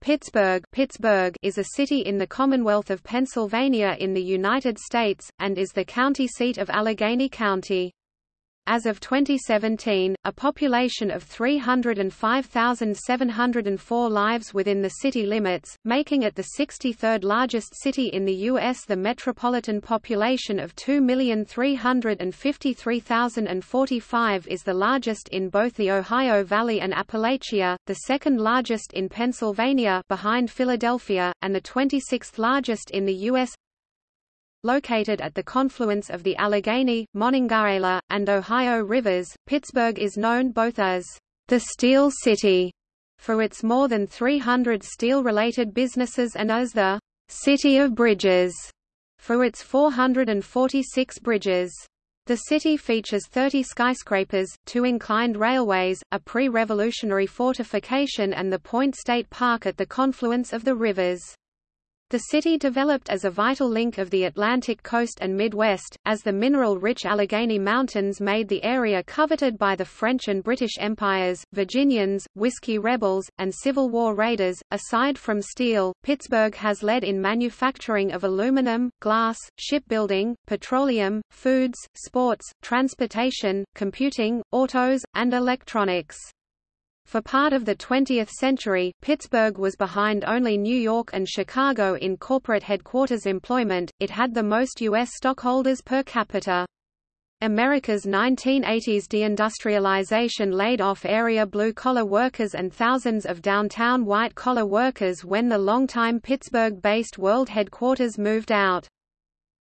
Pittsburgh, Pittsburgh is a city in the Commonwealth of Pennsylvania in the United States, and is the county seat of Allegheny County. As of 2017, a population of 305,704 lives within the city limits, making it the 63rd largest city in the U.S. The metropolitan population of 2,353,045 is the largest in both the Ohio Valley and Appalachia, the second largest in Pennsylvania behind Philadelphia, and the 26th largest in the U.S. Located at the confluence of the Allegheny, Monongahela, and Ohio rivers, Pittsburgh is known both as the Steel City for its more than 300 steel-related businesses and as the City of Bridges for its 446 bridges. The city features 30 skyscrapers, two inclined railways, a pre-revolutionary fortification and the Point State Park at the confluence of the rivers. The city developed as a vital link of the Atlantic coast and Midwest, as the mineral-rich Allegheny Mountains made the area coveted by the French and British empires, Virginians, whiskey rebels, and Civil War raiders. Aside from steel, Pittsburgh has led in manufacturing of aluminum, glass, shipbuilding, petroleum, foods, sports, transportation, computing, autos, and electronics. For part of the 20th century, Pittsburgh was behind only New York and Chicago in corporate headquarters employment, it had the most U.S. stockholders per capita. America's 1980s deindustrialization laid off area blue-collar workers and thousands of downtown white-collar workers when the longtime Pittsburgh-based world headquarters moved out.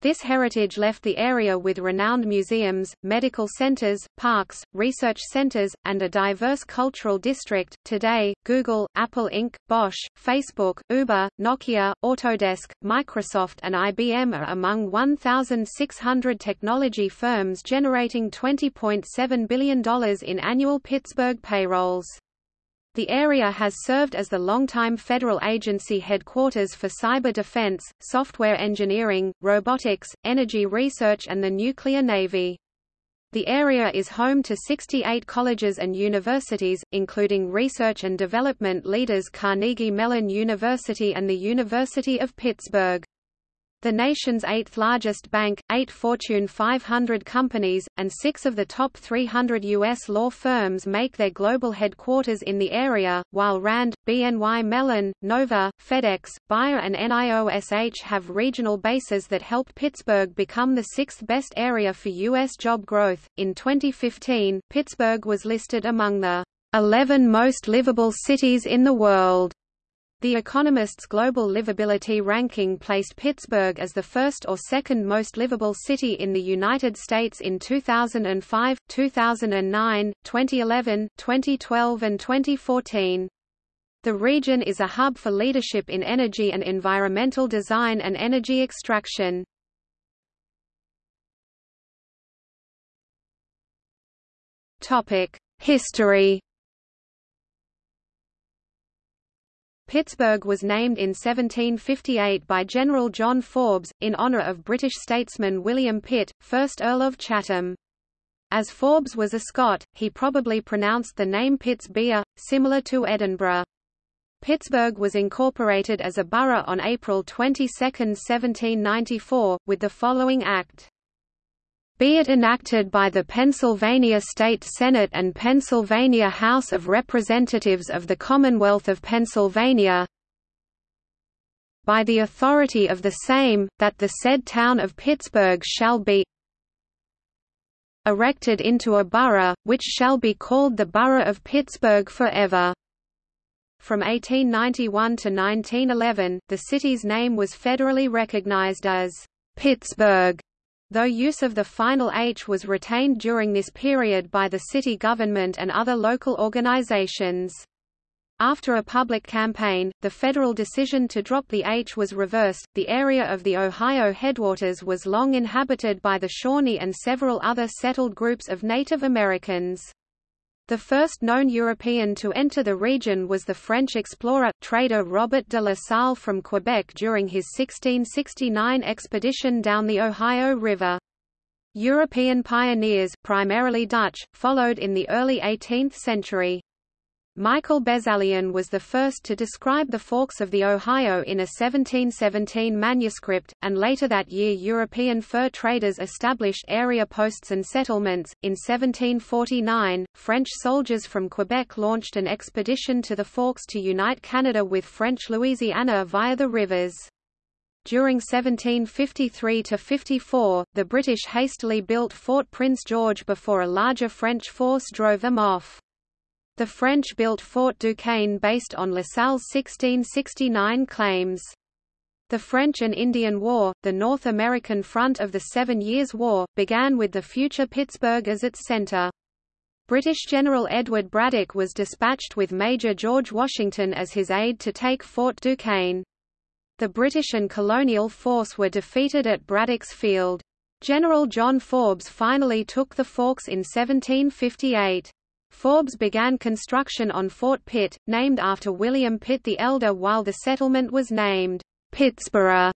This heritage left the area with renowned museums, medical centers, parks, research centers, and a diverse cultural district. Today, Google, Apple Inc., Bosch, Facebook, Uber, Nokia, Autodesk, Microsoft, and IBM are among 1,600 technology firms generating $20.7 billion in annual Pittsburgh payrolls. The area has served as the longtime federal agency headquarters for cyber defense, software engineering, robotics, energy research and the nuclear navy. The area is home to 68 colleges and universities, including research and development leaders Carnegie Mellon University and the University of Pittsburgh the nation's eighth-largest bank, eight Fortune 500 companies, and six of the top 300 U.S. law firms make their global headquarters in the area, while RAND, BNY Mellon, Nova, FedEx, Bayer and NIOSH have regional bases that help Pittsburgh become the sixth best area for U.S. job growth. In 2015, Pittsburgh was listed among the 11 most livable cities in the world. The Economist's Global Livability ranking placed Pittsburgh as the first or second most livable city in the United States in 2005, 2009, 2011, 2012 and 2014. The region is a hub for leadership in energy and environmental design and energy extraction. History Pittsburgh was named in 1758 by General John Forbes, in honor of British statesman William Pitt, 1st Earl of Chatham. As Forbes was a Scot, he probably pronounced the name Pitts Beer, similar to Edinburgh. Pittsburgh was incorporated as a borough on April 22, 1794, with the following act. Be it enacted by the Pennsylvania State Senate and Pennsylvania House of Representatives of the Commonwealth of Pennsylvania by the authority of the same, that the said town of Pittsburgh shall be erected into a borough, which shall be called the Borough of Pittsburg forever. From 1891 to 1911, the city's name was federally recognized as Pittsburgh Though use of the final H was retained during this period by the city government and other local organizations. After a public campaign, the federal decision to drop the H was reversed. The area of the Ohio headwaters was long inhabited by the Shawnee and several other settled groups of Native Americans. The first known European to enter the region was the French explorer, trader Robert de la Salle from Quebec during his 1669 expedition down the Ohio River. European pioneers, primarily Dutch, followed in the early 18th century. Michael Bezallion was the first to describe the forks of the Ohio in a 1717 manuscript, and later that year European fur traders established area posts and settlements. In 1749, French soldiers from Quebec launched an expedition to the forks to unite Canada with French Louisiana via the rivers. During 1753–54, the British hastily built Fort Prince George before a larger French force drove them off. The French built Fort Duquesne based on La Salle's 1669 claims. The French and Indian War, the North American front of the Seven Years' War, began with the future Pittsburgh as its center. British General Edward Braddock was dispatched with Major George Washington as his aide to take Fort Duquesne. The British and colonial force were defeated at Braddock's Field. General John Forbes finally took the Forks in 1758. Forbes began construction on Fort Pitt, named after William Pitt the Elder while the settlement was named Pittsburgh.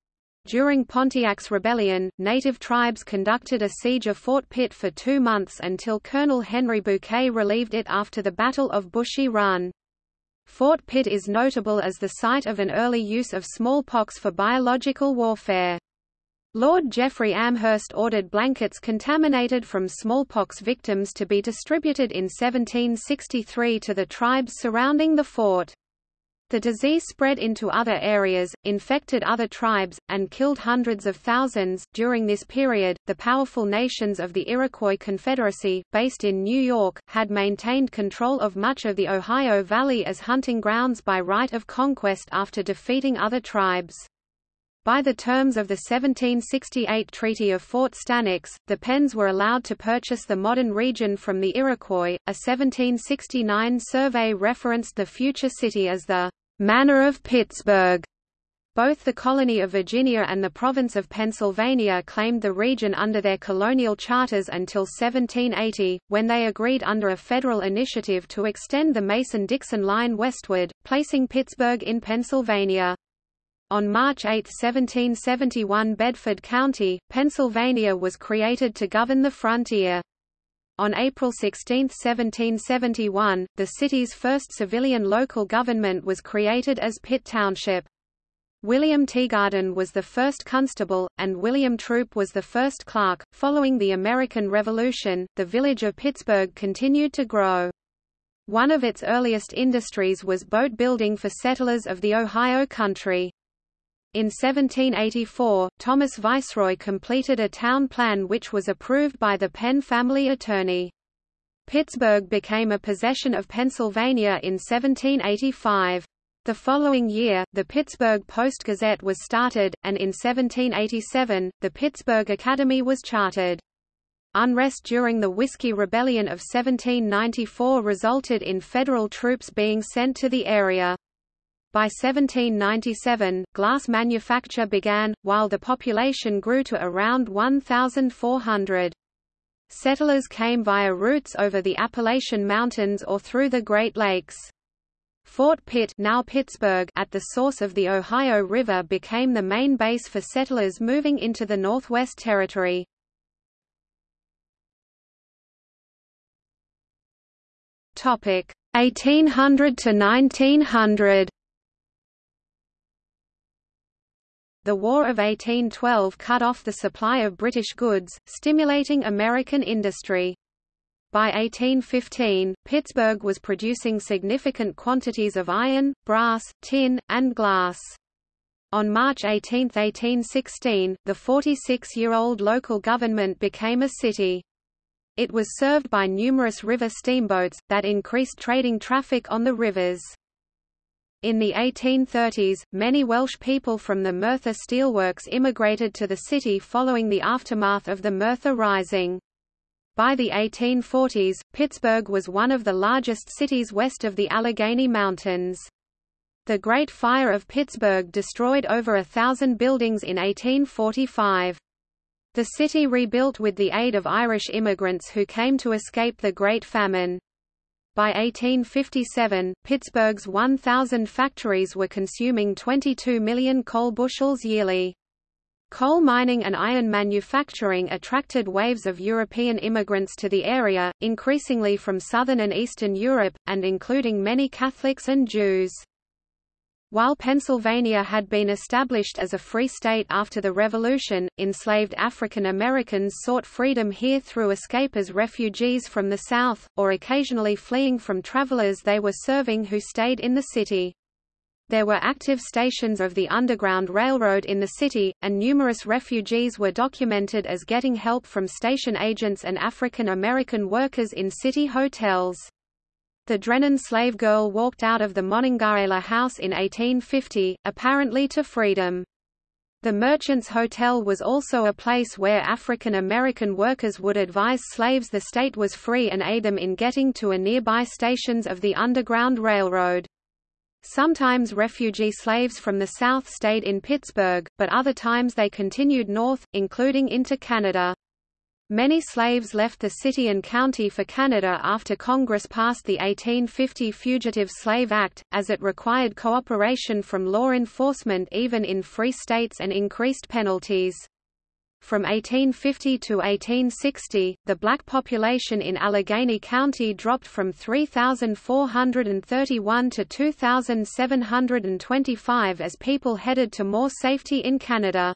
During Pontiac's rebellion, native tribes conducted a siege of Fort Pitt for two months until Colonel Henry Bouquet relieved it after the Battle of Bushy Run. Fort Pitt is notable as the site of an early use of smallpox for biological warfare. Lord Jeffrey Amherst ordered blankets contaminated from smallpox victims to be distributed in 1763 to the tribes surrounding the fort. The disease spread into other areas, infected other tribes, and killed hundreds of thousands. During this period, the powerful nations of the Iroquois Confederacy, based in New York, had maintained control of much of the Ohio Valley as hunting grounds by right of conquest after defeating other tribes. By the terms of the 1768 Treaty of Fort Stanwix, the Penns were allowed to purchase the modern region from the Iroquois. A 1769 survey referenced the future city as the Manor of Pittsburgh. Both the colony of Virginia and the province of Pennsylvania claimed the region under their colonial charters until 1780, when they agreed under a federal initiative to extend the Mason-Dixon line westward, placing Pittsburgh in Pennsylvania. On March 8, 1771 Bedford County, Pennsylvania was created to govern the frontier. On April 16, 1771, the city's first civilian local government was created as Pitt Township. William Teagarden was the first constable, and William Troop was the first clerk. Following the American Revolution, the village of Pittsburgh continued to grow. One of its earliest industries was boat building for settlers of the Ohio country. In 1784, Thomas Vickroy completed a town plan which was approved by the Penn family attorney. Pittsburgh became a possession of Pennsylvania in 1785. The following year, the Pittsburgh Post-Gazette was started, and in 1787, the Pittsburgh Academy was chartered. Unrest during the Whiskey Rebellion of 1794 resulted in federal troops being sent to the area. By 1797, glass manufacture began, while the population grew to around 1,400. Settlers came via routes over the Appalachian Mountains or through the Great Lakes. Fort Pitt now Pittsburgh at the source of the Ohio River became the main base for settlers moving into the Northwest Territory. Topic 1800 to 1900 The War of 1812 cut off the supply of British goods, stimulating American industry. By 1815, Pittsburgh was producing significant quantities of iron, brass, tin, and glass. On March 18, 1816, the 46-year-old local government became a city. It was served by numerous river steamboats, that increased trading traffic on the rivers. In the 1830s, many Welsh people from the Merthyr steelworks immigrated to the city following the aftermath of the Merthyr Rising. By the 1840s, Pittsburgh was one of the largest cities west of the Allegheny Mountains. The Great Fire of Pittsburgh destroyed over a thousand buildings in 1845. The city rebuilt with the aid of Irish immigrants who came to escape the Great Famine. By 1857, Pittsburgh's 1,000 factories were consuming 22 million coal bushels yearly. Coal mining and iron manufacturing attracted waves of European immigrants to the area, increasingly from southern and eastern Europe, and including many Catholics and Jews. While Pennsylvania had been established as a free state after the Revolution, enslaved African Americans sought freedom here through escape as refugees from the South, or occasionally fleeing from travelers they were serving who stayed in the city. There were active stations of the Underground Railroad in the city, and numerous refugees were documented as getting help from station agents and African American workers in city hotels. The Drennan slave girl walked out of the Monongahela house in 1850, apparently to freedom. The Merchants Hotel was also a place where African American workers would advise slaves the state was free and aid them in getting to a nearby stations of the Underground Railroad. Sometimes refugee slaves from the South stayed in Pittsburgh, but other times they continued north, including into Canada. Many slaves left the city and county for Canada after Congress passed the 1850 Fugitive Slave Act, as it required cooperation from law enforcement even in free states and increased penalties. From 1850 to 1860, the black population in Allegheny County dropped from 3,431 to 2,725 as people headed to more safety in Canada.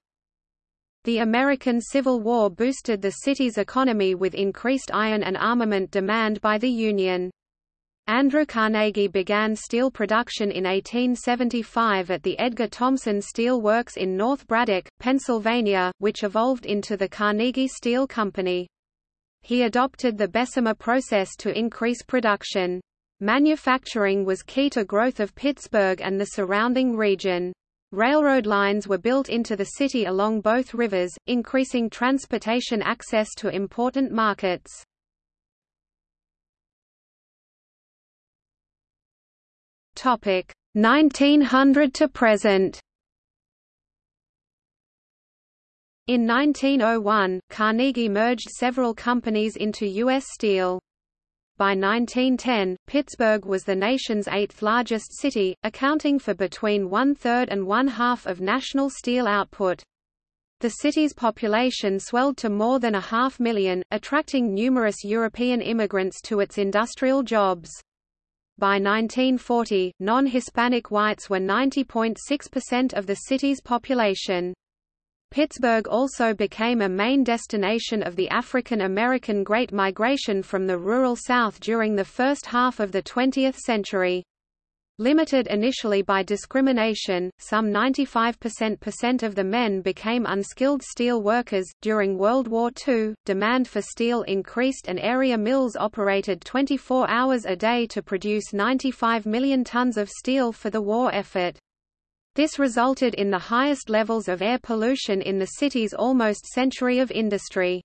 The American Civil War boosted the city's economy with increased iron and armament demand by the Union. Andrew Carnegie began steel production in 1875 at the Edgar Thomson Steel Works in North Braddock, Pennsylvania, which evolved into the Carnegie Steel Company. He adopted the Bessemer process to increase production. Manufacturing was key to growth of Pittsburgh and the surrounding region. Railroad lines were built into the city along both rivers, increasing transportation access to important markets. Topic 1900 to present. In 1901, Carnegie merged several companies into U.S. Steel. By 1910, Pittsburgh was the nation's eighth largest city, accounting for between one-third and one-half of national steel output. The city's population swelled to more than a half million, attracting numerous European immigrants to its industrial jobs. By 1940, non-Hispanic whites were 90.6% of the city's population. Pittsburgh also became a main destination of the African American Great Migration from the rural South during the first half of the 20th century. Limited initially by discrimination, some 95% of the men became unskilled steel workers. During World War II, demand for steel increased and area mills operated 24 hours a day to produce 95 million tons of steel for the war effort. This resulted in the highest levels of air pollution in the city's almost century of industry.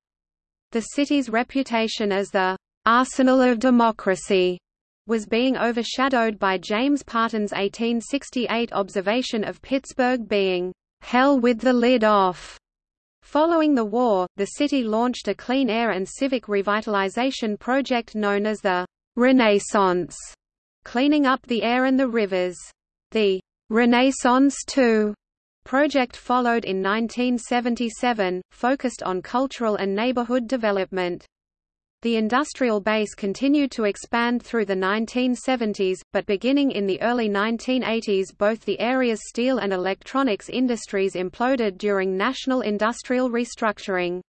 The city's reputation as the arsenal of democracy was being overshadowed by James Parton's 1868 observation of Pittsburgh being hell with the lid off. Following the war, the city launched a clean air and civic revitalization project known as the Renaissance, cleaning up the air and the rivers. The Renaissance II project followed in 1977, focused on cultural and neighborhood development. The industrial base continued to expand through the 1970s, but beginning in the early 1980s both the area's steel and electronics industries imploded during national industrial restructuring.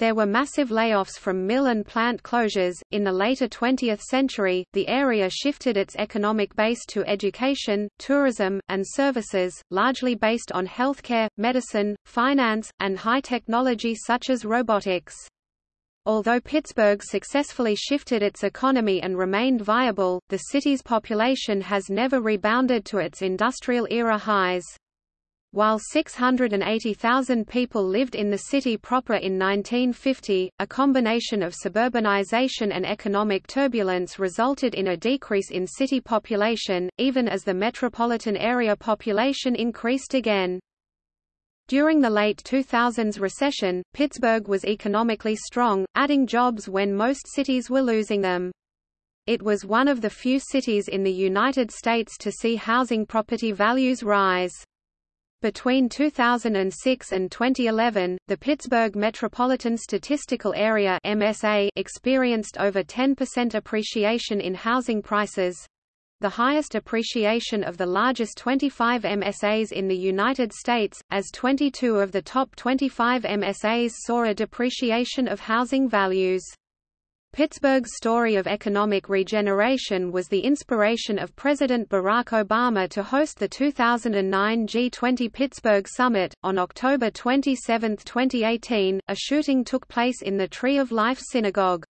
There were massive layoffs from mill and plant closures. In the later 20th century, the area shifted its economic base to education, tourism, and services, largely based on healthcare, medicine, finance, and high technology such as robotics. Although Pittsburgh successfully shifted its economy and remained viable, the city's population has never rebounded to its industrial era highs. While 680,000 people lived in the city proper in 1950, a combination of suburbanization and economic turbulence resulted in a decrease in city population, even as the metropolitan area population increased again. During the late 2000s recession, Pittsburgh was economically strong, adding jobs when most cities were losing them. It was one of the few cities in the United States to see housing property values rise. Between 2006 and 2011, the Pittsburgh Metropolitan Statistical Area (MSA) experienced over 10% appreciation in housing prices, the highest appreciation of the largest 25 MSAs in the United States, as 22 of the top 25 MSAs saw a depreciation of housing values. Pittsburgh's story of economic regeneration was the inspiration of President Barack Obama to host the 2009 G20 Pittsburgh Summit. On October 27, 2018, a shooting took place in the Tree of Life Synagogue.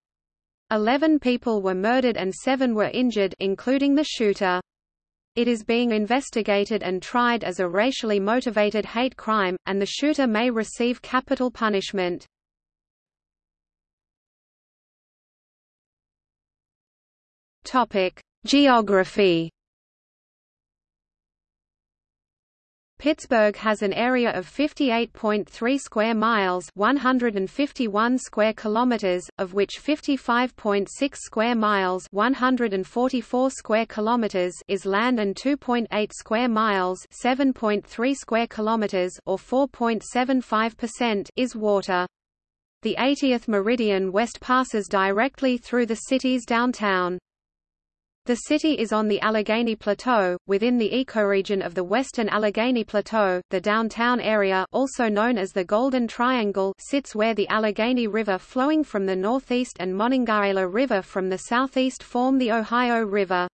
Eleven people were murdered and seven were injured including the shooter. It is being investigated and tried as a racially motivated hate crime, and the shooter may receive capital punishment. Topic: Geography. Pittsburgh has an area of 58.3 square miles, 151 square kilometers, of which 55.6 square miles, 144 square kilometers is land and 2.8 square miles, 7.3 square kilometers or 4.75% is water. The 80th meridian west passes directly through the city's downtown. The city is on the Allegheny Plateau, within the ecoregion of the Western Allegheny Plateau. The downtown area, also known as the Golden Triangle, sits where the Allegheny River flowing from the northeast and Monongahela River from the southeast form the Ohio River.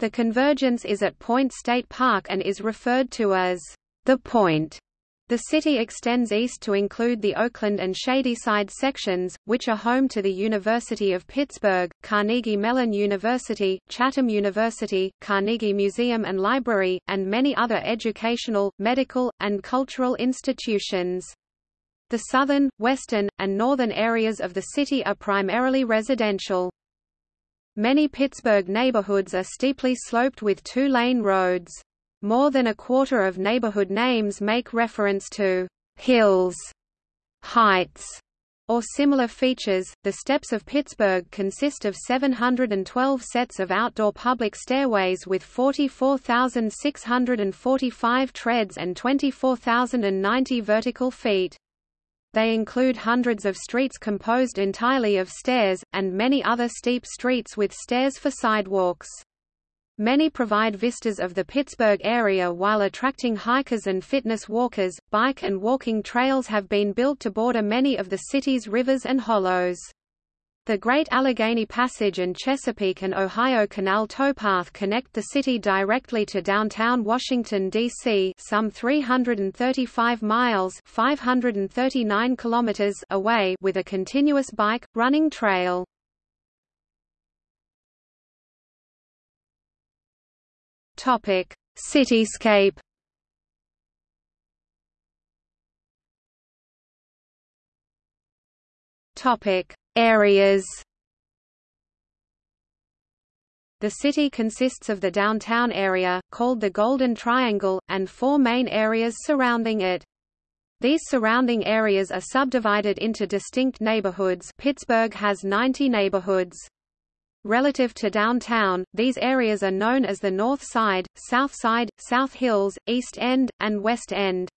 The convergence is at Point State Park and is referred to as the Point. The city extends east to include the Oakland and Shadyside sections, which are home to the University of Pittsburgh, Carnegie Mellon University, Chatham University, Carnegie Museum and Library, and many other educational, medical, and cultural institutions. The southern, western, and northern areas of the city are primarily residential. Many Pittsburgh neighborhoods are steeply sloped with two-lane roads. More than a quarter of neighborhood names make reference to hills, heights, or similar features. The steps of Pittsburgh consist of 712 sets of outdoor public stairways with 44,645 treads and 24,090 vertical feet. They include hundreds of streets composed entirely of stairs, and many other steep streets with stairs for sidewalks. Many provide vistas of the Pittsburgh area while attracting hikers and fitness walkers. Bike and walking trails have been built to border many of the city's rivers and hollows. The Great Allegheny Passage and Chesapeake and Ohio Canal towpath connect the city directly to downtown Washington, D.C. some 335 miles 539 kilometers away with a continuous bike, running trail. Topic: Cityscape. Topic: Areas. The city consists of the downtown area, called the Golden Triangle, and four main areas surrounding it. These surrounding areas are subdivided into distinct neighborhoods Pittsburgh has 90 neighborhoods. Relative to downtown, these areas are known as the North Side, South Side, South Hills, East End, and West End.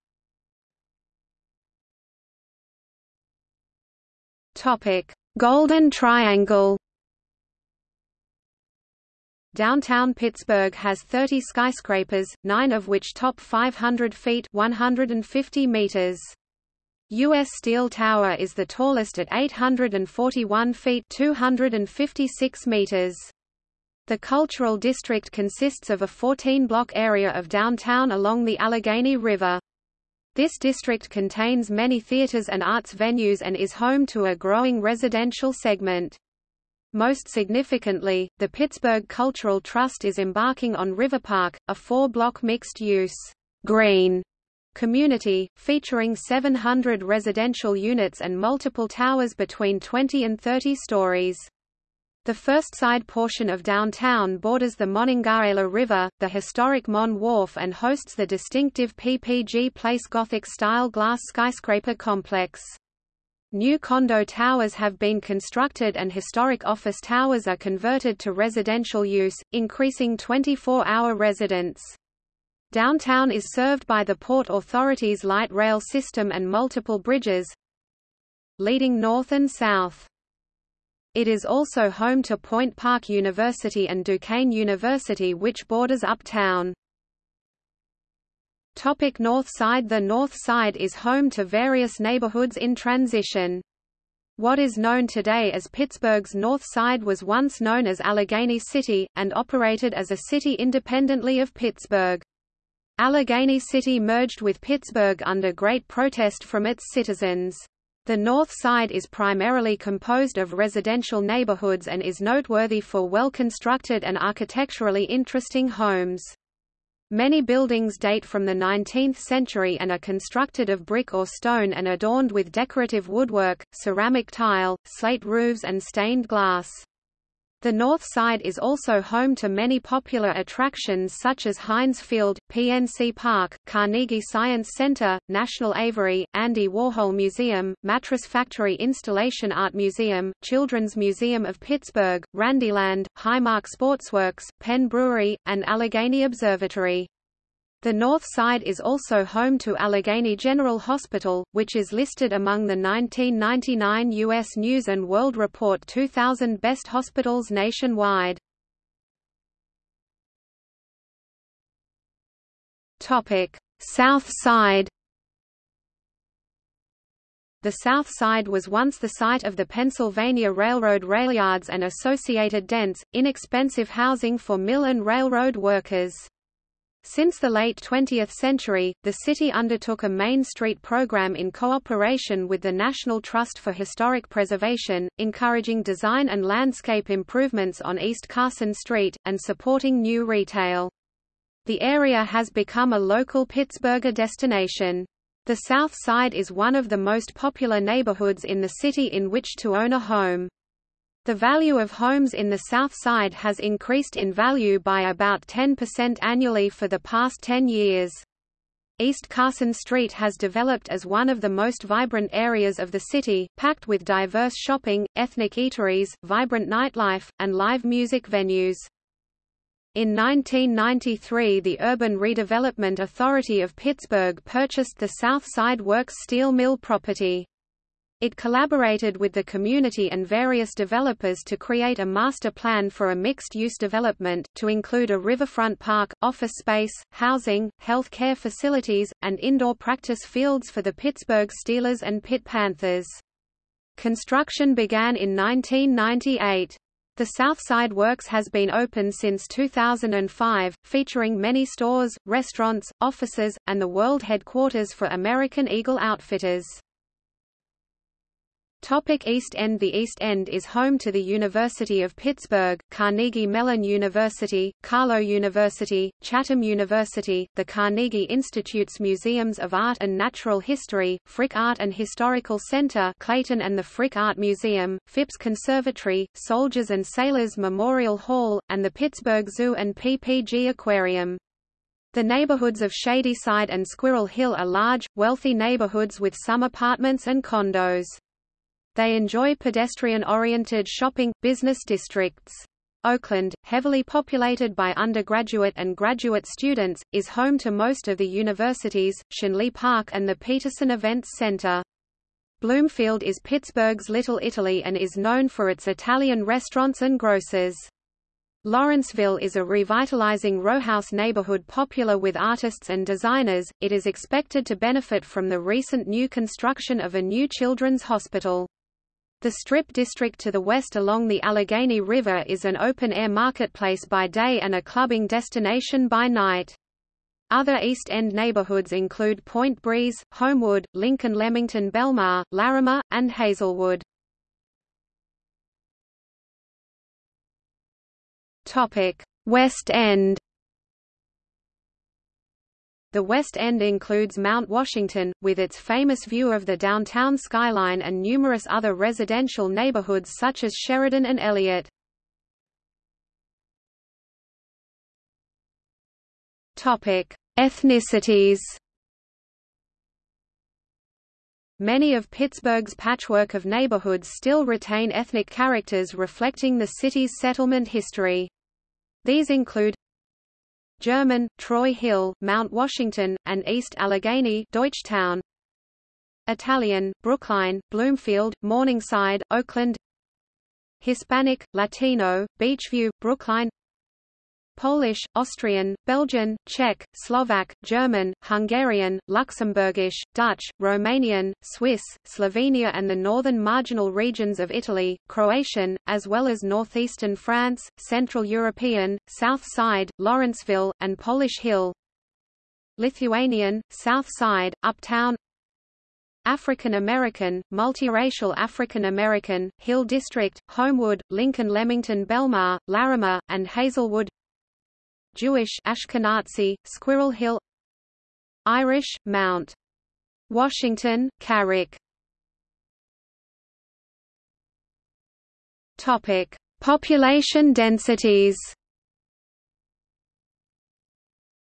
Topic: Golden Triangle. Downtown Pittsburgh has 30 skyscrapers, nine of which top 500 feet 150 meters. U.S. Steel Tower is the tallest at 841 feet 256 meters. The cultural district consists of a 14-block area of downtown along the Allegheny River. This district contains many theaters and arts venues and is home to a growing residential segment. Most significantly, the Pittsburgh Cultural Trust is embarking on River Park, a four-block mixed-use green community, featuring 700 residential units and multiple towers between 20 and 30 stories. The first side portion of downtown borders the Monongahela River, the historic Mon Wharf and hosts the distinctive PPG Place Gothic-style glass skyscraper complex. New condo towers have been constructed and historic office towers are converted to residential use, increasing 24-hour residence. Downtown is served by the Port Authority's light rail system and multiple bridges leading north and south. It is also home to Point Park University and Duquesne University which borders uptown. Topic north side The north side is home to various neighborhoods in transition. What is known today as Pittsburgh's North Side was once known as Allegheny City, and operated as a city independently of Pittsburgh. Allegheny City merged with Pittsburgh under great protest from its citizens. The North Side is primarily composed of residential neighborhoods and is noteworthy for well-constructed and architecturally interesting homes. Many buildings date from the 19th century and are constructed of brick or stone and adorned with decorative woodwork, ceramic tile, slate roofs and stained glass. The north side is also home to many popular attractions such as Heinz Field, PNC Park, Carnegie Science Center, National Aviary, Andy Warhol Museum, Mattress Factory Installation Art Museum, Children's Museum of Pittsburgh, Randyland, Highmark Sportsworks, Penn Brewery, and Allegheny Observatory. The north side is also home to Allegheny General Hospital, which is listed among the 1999 U.S. News & World Report 2000 Best Hospitals nationwide. South Side The South Side was once the site of the Pennsylvania Railroad railyards and associated dense, inexpensive housing for mill and railroad workers. Since the late 20th century, the city undertook a Main Street program in cooperation with the National Trust for Historic Preservation, encouraging design and landscape improvements on East Carson Street, and supporting new retail. The area has become a local Pittsburgher destination. The South Side is one of the most popular neighborhoods in the city in which to own a home. The value of homes in the South Side has increased in value by about 10% annually for the past 10 years. East Carson Street has developed as one of the most vibrant areas of the city, packed with diverse shopping, ethnic eateries, vibrant nightlife, and live music venues. In 1993 the Urban Redevelopment Authority of Pittsburgh purchased the South Side Works steel mill property. It collaborated with the community and various developers to create a master plan for a mixed-use development, to include a riverfront park, office space, housing, health care facilities, and indoor practice fields for the Pittsburgh Steelers and Pitt Panthers. Construction began in 1998. The Southside Works has been open since 2005, featuring many stores, restaurants, offices, and the world headquarters for American Eagle Outfitters. Topic East End The East End is home to the University of Pittsburgh, Carnegie Mellon University, Carlow University, Chatham University, the Carnegie Institute's Museums of Art and Natural History, Frick Art and Historical Center Clayton and the Frick Art Museum, Phipps Conservatory, Soldiers and Sailors Memorial Hall, and the Pittsburgh Zoo and PPG Aquarium. The neighborhoods of Shadyside and Squirrel Hill are large, wealthy neighborhoods with some apartments and condos. They enjoy pedestrian-oriented shopping, business districts. Oakland, heavily populated by undergraduate and graduate students, is home to most of the universities, Schenley Park and the Peterson Events Center. Bloomfield is Pittsburgh's Little Italy and is known for its Italian restaurants and grocers. Lawrenceville is a revitalizing rowhouse neighborhood popular with artists and designers. It is expected to benefit from the recent new construction of a new children's hospital. The Strip district to the west along the Allegheny River is an open-air marketplace by day and a clubbing destination by night. Other East End neighborhoods include Point Breeze, Homewood, Lincoln Lemington Belmar, Larimer, and Hazelwood. West End the West End includes Mount Washington, with its famous view of the downtown skyline and numerous other residential neighborhoods such as Sheraden and Elliott. Ethnicities Many of Pittsburgh's patchwork of neighborhoods still retain ethnic characters reflecting the city's settlement history. These include German, Troy Hill, Mount Washington, and East Allegheny Deutschtown. Italian, Brookline, Bloomfield, Morningside, Oakland Hispanic, Latino, Beechview, Brookline Polish, Austrian, Belgian, Czech, Slovak, German, Hungarian, Luxembourgish, Dutch, Romanian, Swiss, Slovenia and the northern marginal regions of Italy, Croatian, as well as northeastern France, Central European, South Side, Lawrenceville, and Polish Hill. Lithuanian, South Side, Uptown. African American, multiracial African American, Hill District, Homewood, Lincoln Lemington Belmar, Larimer, and Hazelwood Jewish Ashkenazi, Squirrel Hill Irish, Mount Washington, Carrick Topic: Population densities.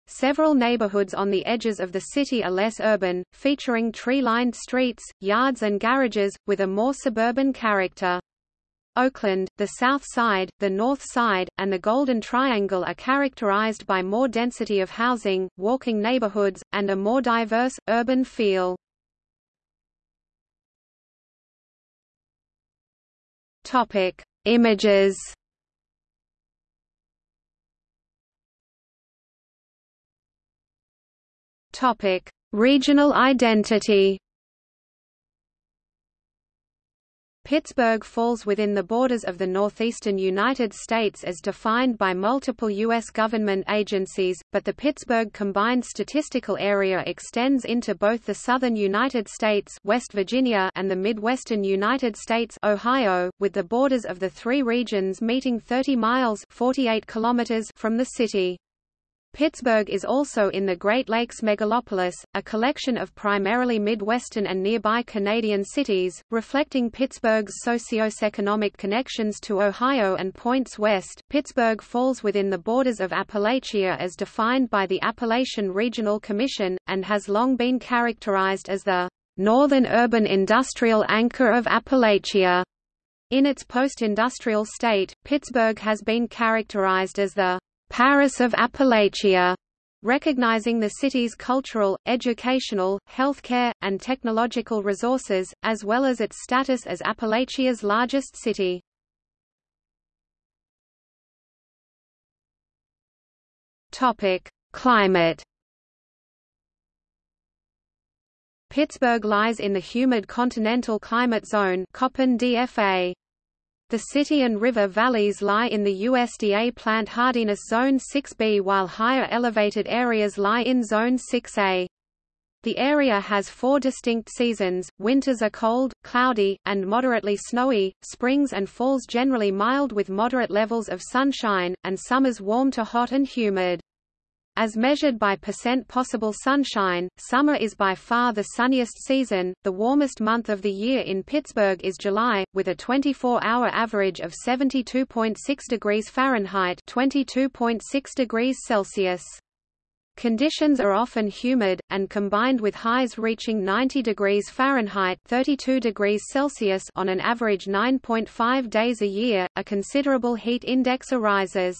Several neighborhoods on the edges of the city are less urban, featuring tree-lined streets, yards and garages, with a more suburban character. Oakland, the South Side, the North Side, and the Golden Triangle are characterized by more density of housing, walking neighborhoods, and a more diverse, urban feel. Topic. Images Topic: Regional identity. Pittsburgh falls within the borders of the northeastern United States as defined by multiple U.S. government agencies, but the Pittsburgh Combined Statistical Area extends into both the southern United States West Virginia and the midwestern United States Ohio, with the borders of the three regions meeting 30 miles 48 kilometers from the city. Pittsburgh is also in the Great Lakes megalopolis, a collection of primarily Midwestern and nearby Canadian cities, reflecting Pittsburgh's socioeconomic connections to Ohio and points west. Pittsburgh falls within the borders of Appalachia as defined by the Appalachian Regional Commission, and has long been characterized as the northern urban industrial anchor of Appalachia. In its post-industrial state, Pittsburgh has been characterized as the Paris of Appalachia, recognizing the city's cultural, educational, healthcare, and technological resources, as well as its status as Appalachia's largest city. Climate. Pittsburgh lies in the humid continental climate zone Köppen DFA. The city and river valleys lie in the USDA plant hardiness zone 6B while higher elevated areas lie in zone 6A. The area has four distinct seasons, winters are cold, cloudy, and moderately snowy, springs and falls generally mild with moderate levels of sunshine, and summers warm to hot and humid. As measured by percent possible sunshine, summer is by far the sunniest season. The warmest month of the year in Pittsburgh is July, with a 24-hour average of 72.6 degrees Fahrenheit (22.6 degrees Celsius). Conditions are often humid, and combined with highs reaching 90 degrees Fahrenheit 32 degrees Celsius on an average 9.5 days a year, a considerable heat index arises.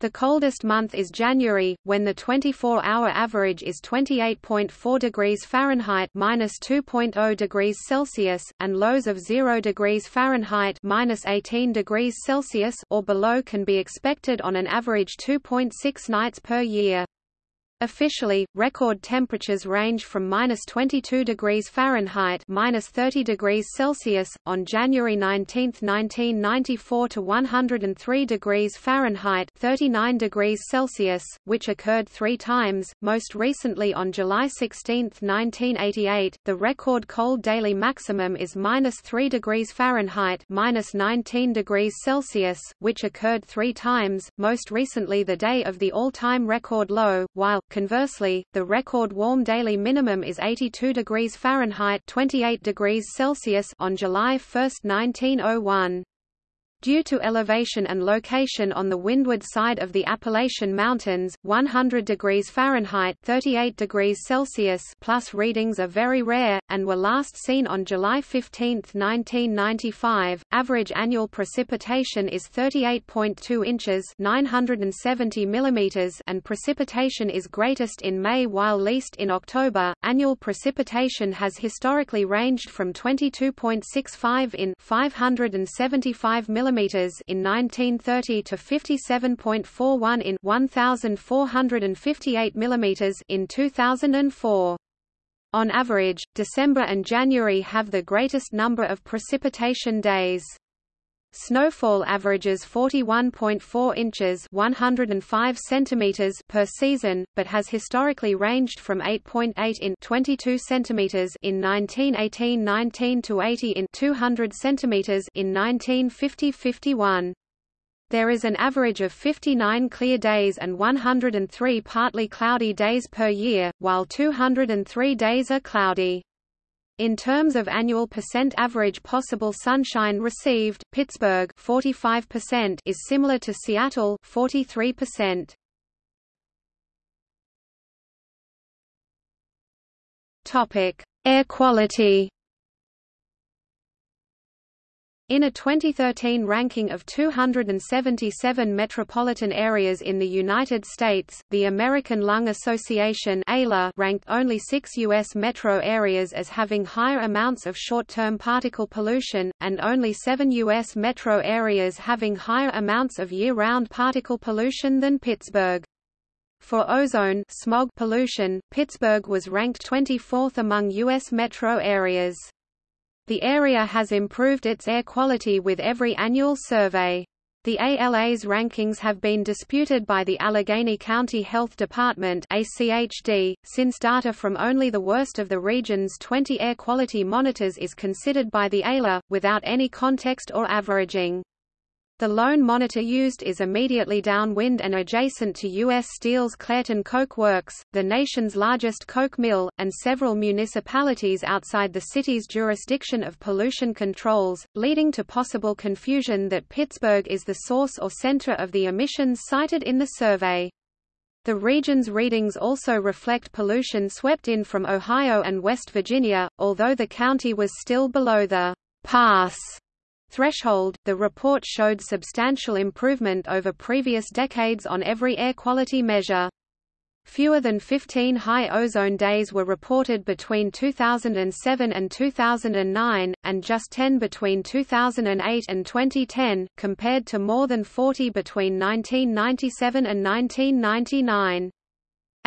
The coldest month is January, when the 24-hour average is 28.4 degrees Fahrenheit (-2.0 degrees Celsius) and lows of 0 degrees Fahrenheit (-18 degrees Celsius) or below can be expected on an average 2.6 nights per year. Officially, record temperatures range from minus 22 degrees Fahrenheit minus 30 degrees Celsius, on January 19, 1994 to 103 degrees Fahrenheit 39 degrees Celsius, which occurred three times, most recently on July 16, 1988. The record cold daily maximum is minus 3 degrees Fahrenheit minus 19 degrees Celsius, which occurred three times, most recently the day of the all-time record low, while Conversely, the record warm daily minimum is 82 degrees Fahrenheit 28 degrees Celsius on July 1, 1901. Due to elevation and location on the windward side of the Appalachian Mountains, 100 degrees Fahrenheit 38 degrees Celsius plus readings are very rare, and were last seen on July 15, 1995. Average annual precipitation is 38.2 inches 970 millimeters and precipitation is greatest in May while least in October. Annual precipitation has historically ranged from 22.65 in 575 millimeters millimeters in 1930 to 57.41 in 1458 millimeters in 2004. On average, December and January have the greatest number of precipitation days. Snowfall averages 41.4 inches 105 centimeters per season, but has historically ranged from 8.8 .8 in 22 centimeters in 1918-19 to 80 in 200 centimeters in 1950-51. There is an average of 59 clear days and 103 partly cloudy days per year, while 203 days are cloudy. In terms of annual percent average possible sunshine received, Pittsburgh 45% is similar to Seattle 43%. Topic: Air quality. In a 2013 ranking of 277 metropolitan areas in the United States, the American Lung Association ranked only six U.S. metro areas as having higher amounts of short-term particle pollution, and only seven U.S. metro areas having higher amounts of year-round particle pollution than Pittsburgh. For ozone smog pollution, Pittsburgh was ranked 24th among U.S. metro areas. The area has improved its air quality with every annual survey. The ALA's rankings have been disputed by the Allegheny County Health Department ACHD, since data from only the worst of the region's 20 air quality monitors is considered by the ALA, without any context or averaging. The lone monitor used is immediately downwind and adjacent to U.S. Steel's Clairton Coke Works, the nation's largest coke mill, and several municipalities outside the city's jurisdiction of pollution controls, leading to possible confusion that Pittsburgh is the source or center of the emissions cited in the survey. The region's readings also reflect pollution swept in from Ohio and West Virginia, although the county was still below the pass threshold, the report showed substantial improvement over previous decades on every air quality measure. Fewer than 15 high ozone days were reported between 2007 and 2009, and just 10 between 2008 and 2010, compared to more than 40 between 1997 and 1999.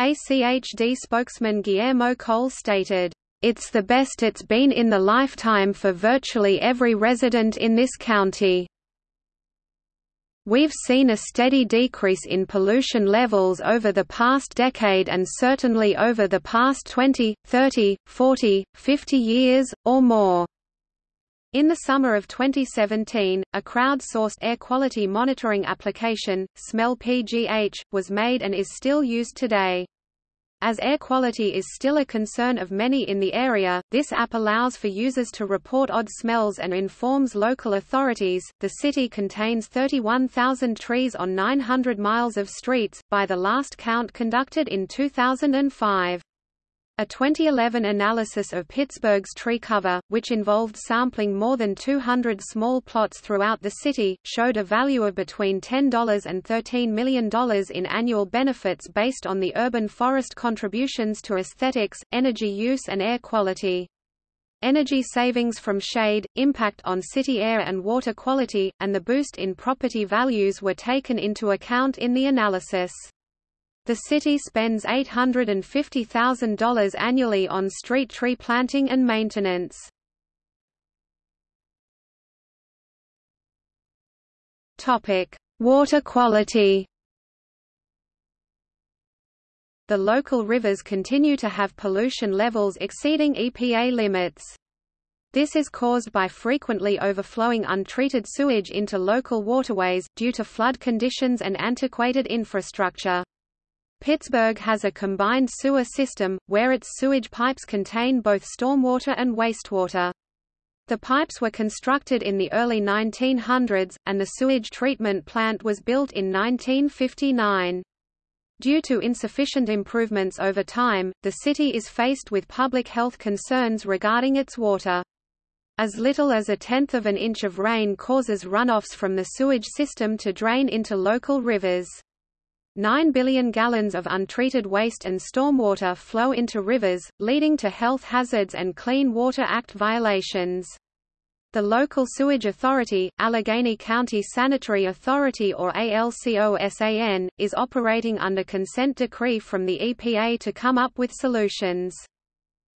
ACHD spokesman Guillermo Cole stated, it's the best it's been in the lifetime for virtually every resident in this county. We've seen a steady decrease in pollution levels over the past decade and certainly over the past 20, 30, 40, 50 years, or more. In the summer of 2017, a crowd-sourced air quality monitoring application, Smell PGH, was made and is still used today. As air quality is still a concern of many in the area, this app allows for users to report odd smells and informs local authorities. The city contains 31,000 trees on 900 miles of streets, by the last count conducted in 2005. A 2011 analysis of Pittsburgh's tree cover, which involved sampling more than 200 small plots throughout the city, showed a value of between $10 and $13 million in annual benefits based on the urban forest contributions to aesthetics, energy use and air quality. Energy savings from shade, impact on city air and water quality, and the boost in property values were taken into account in the analysis. The city spends $850,000 annually on street tree planting and maintenance. Water quality. The local rivers continue to have pollution levels exceeding EPA limits. This is caused by frequently overflowing untreated sewage into local waterways, due to flood conditions and antiquated infrastructure. Pittsburgh has a combined sewer system, where its sewage pipes contain both stormwater and wastewater. The pipes were constructed in the early 1900s, and the sewage treatment plant was built in 1959. Due to insufficient improvements over time, the city is faced with public health concerns regarding its water. As little as a tenth of an inch of rain causes runoffs from the sewage system to drain into local rivers. 9 billion gallons of untreated waste and stormwater flow into rivers, leading to health hazards and Clean Water Act violations. The local sewage authority, Allegheny County Sanitary Authority or ALCOSAN, is operating under consent decree from the EPA to come up with solutions.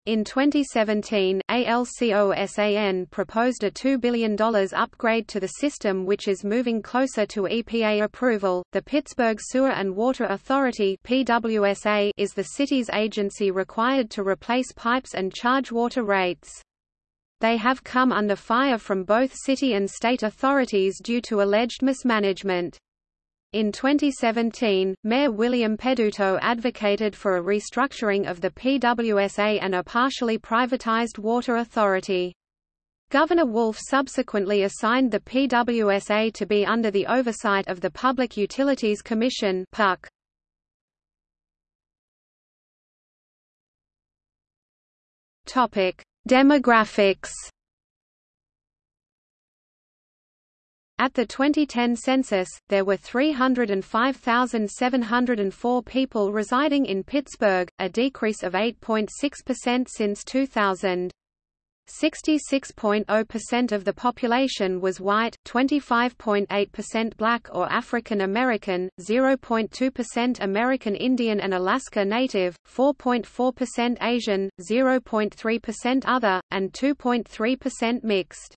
In 2017, ALCOSAN proposed a $2 billion upgrade to the system which is moving closer to EPA approval. The Pittsburgh Sewer and Water Authority (PWSA) is the city's agency required to replace pipes and charge water rates. They have come under fire from both city and state authorities due to alleged mismanagement. In 2017, Mayor William Peduto advocated for a restructuring of the PWSA and a partially privatized water authority. Governor Wolf subsequently assigned the PWSA to be under the oversight of the Public Utilities Commission PUC. Topic: Demographics At the 2010 census, there were 305,704 people residing in Pittsburgh, a decrease of 8.6% since 2000. 66.0% of the population was white, 25.8% black or African American, 0.2% American Indian and Alaska Native, 4.4% Asian, 0.3% other, and 2.3% mixed.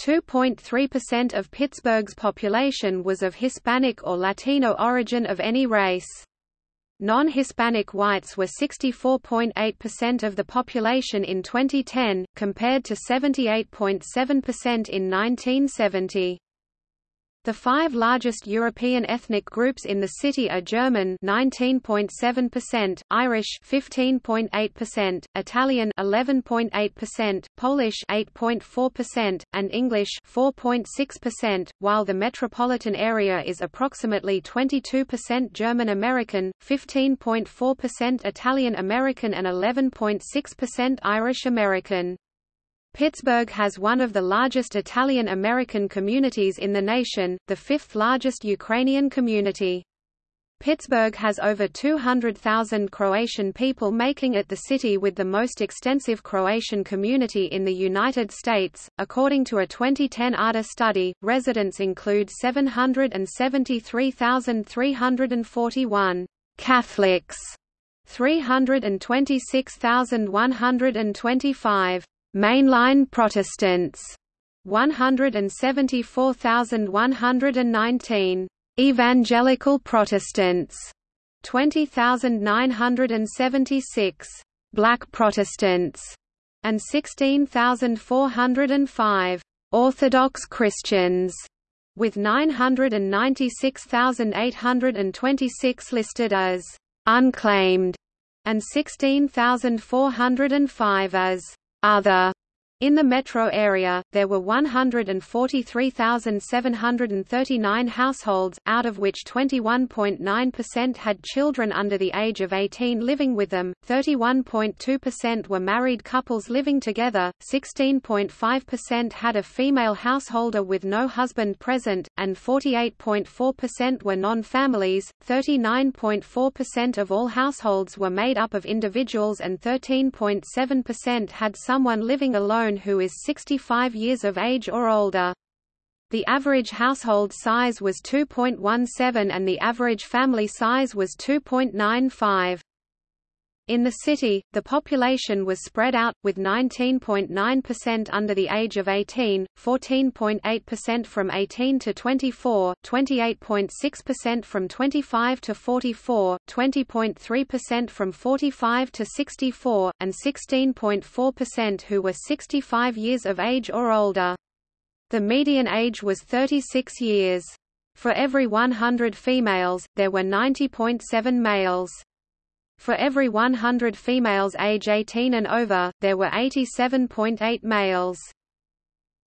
2.3% of Pittsburgh's population was of Hispanic or Latino origin of any race. Non-Hispanic whites were 64.8% of the population in 2010, compared to 78.7% in 1970. The five largest European ethnic groups in the city are German 19.7%, Irish 15.8%, Italian 11.8%, Polish 8.4%, and English 4.6%, while the metropolitan area is approximately 22% German American, 15.4% Italian American and 11.6% Irish American. Pittsburgh has one of the largest Italian-American communities in the nation, the fifth largest Ukrainian community. Pittsburgh has over 200,000 Croatian people making it the city with the most extensive Croatian community in the United States. According to a 2010 ARDA study, residents include 773,341 Catholics, 326,125 Mainline Protestants 174,119 Evangelical Protestants 20,976 Black Protestants and 16,405 Orthodox Christians with 996,826 listed as unclaimed and 16,405 as other in the metro area, there were 143,739 households, out of which 21.9% had children under the age of 18 living with them, 31.2% were married couples living together, 16.5% had a female householder with no husband present, and 48.4% were non-families, 39.4% of all households were made up of individuals and 13.7% had someone living alone who is 65 years of age or older. The average household size was 2.17 and the average family size was 2.95. In the city, the population was spread out, with 19.9% under the age of 18, 14.8% from 18 to 24, 28.6% from 25 to 44, 20.3% from 45 to 64, and 16.4% who were 65 years of age or older. The median age was 36 years. For every 100 females, there were 90.7 males. For every 100 females age 18 and over, there were 87.8 males.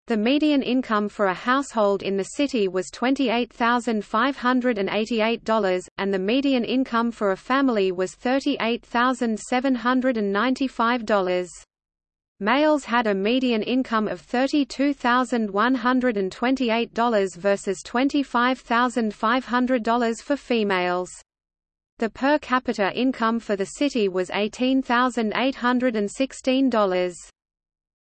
The median income for a household in the city was $28,588, and the median income for a family was $38,795. Males had a median income of $32,128 versus $25,500 for females. The per capita income for the city was $18,816.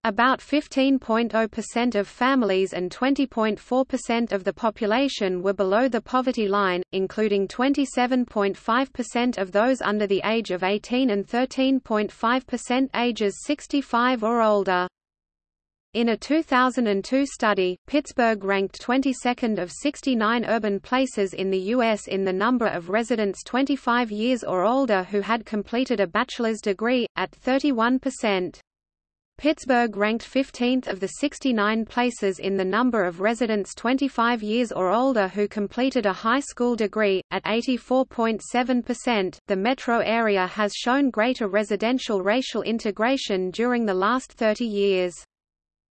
About 15.0% of families and 20.4% of the population were below the poverty line, including 27.5% of those under the age of 18 and 13.5% ages 65 or older. In a 2002 study, Pittsburgh ranked 22nd of 69 urban places in the U.S. in the number of residents 25 years or older who had completed a bachelor's degree, at 31%. Pittsburgh ranked 15th of the 69 places in the number of residents 25 years or older who completed a high school degree, at 84.7%. The metro area has shown greater residential racial integration during the last 30 years.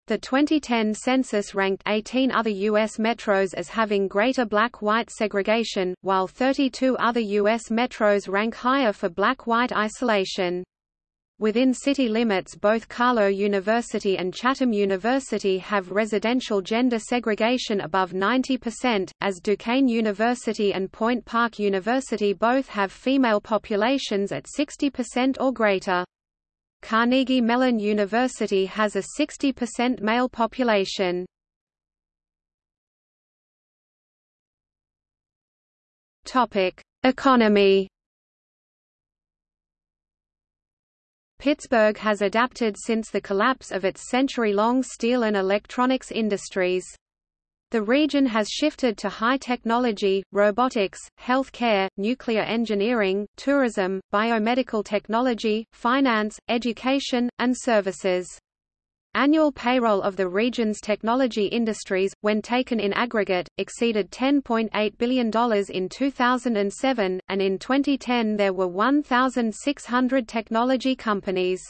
The 2010 census ranked 18 other U.S. metros as having greater black-white segregation, while 32 other U.S. metros rank higher for black-white isolation. Within city limits both Carlow University and Chatham University have residential gender segregation above 90%, as Duquesne University and Point Park University both have female populations at 60% or greater. Carnegie Mellon University has a 60% male population. Topic: Economy Pittsburgh has adapted since the collapse of its century-long steel and electronics industries. The region has shifted to high technology, robotics, healthcare, nuclear engineering, tourism, biomedical technology, finance, education, and services. Annual payroll of the region's technology industries, when taken in aggregate, exceeded $10.8 billion in 2007, and in 2010 there were 1,600 technology companies.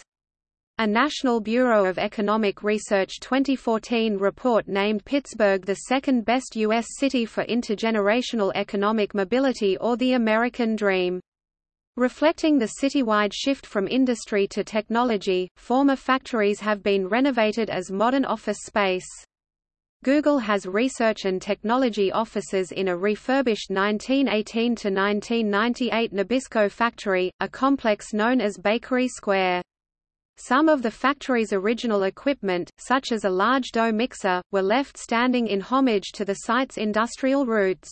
A National Bureau of Economic Research 2014 report named Pittsburgh the second best U.S. city for intergenerational economic mobility or the American Dream. Reflecting the citywide shift from industry to technology, former factories have been renovated as modern office space. Google has research and technology offices in a refurbished 1918–1998 Nabisco factory, a complex known as Bakery Square. Some of the factory's original equipment, such as a large dough mixer, were left standing in homage to the site's industrial roots.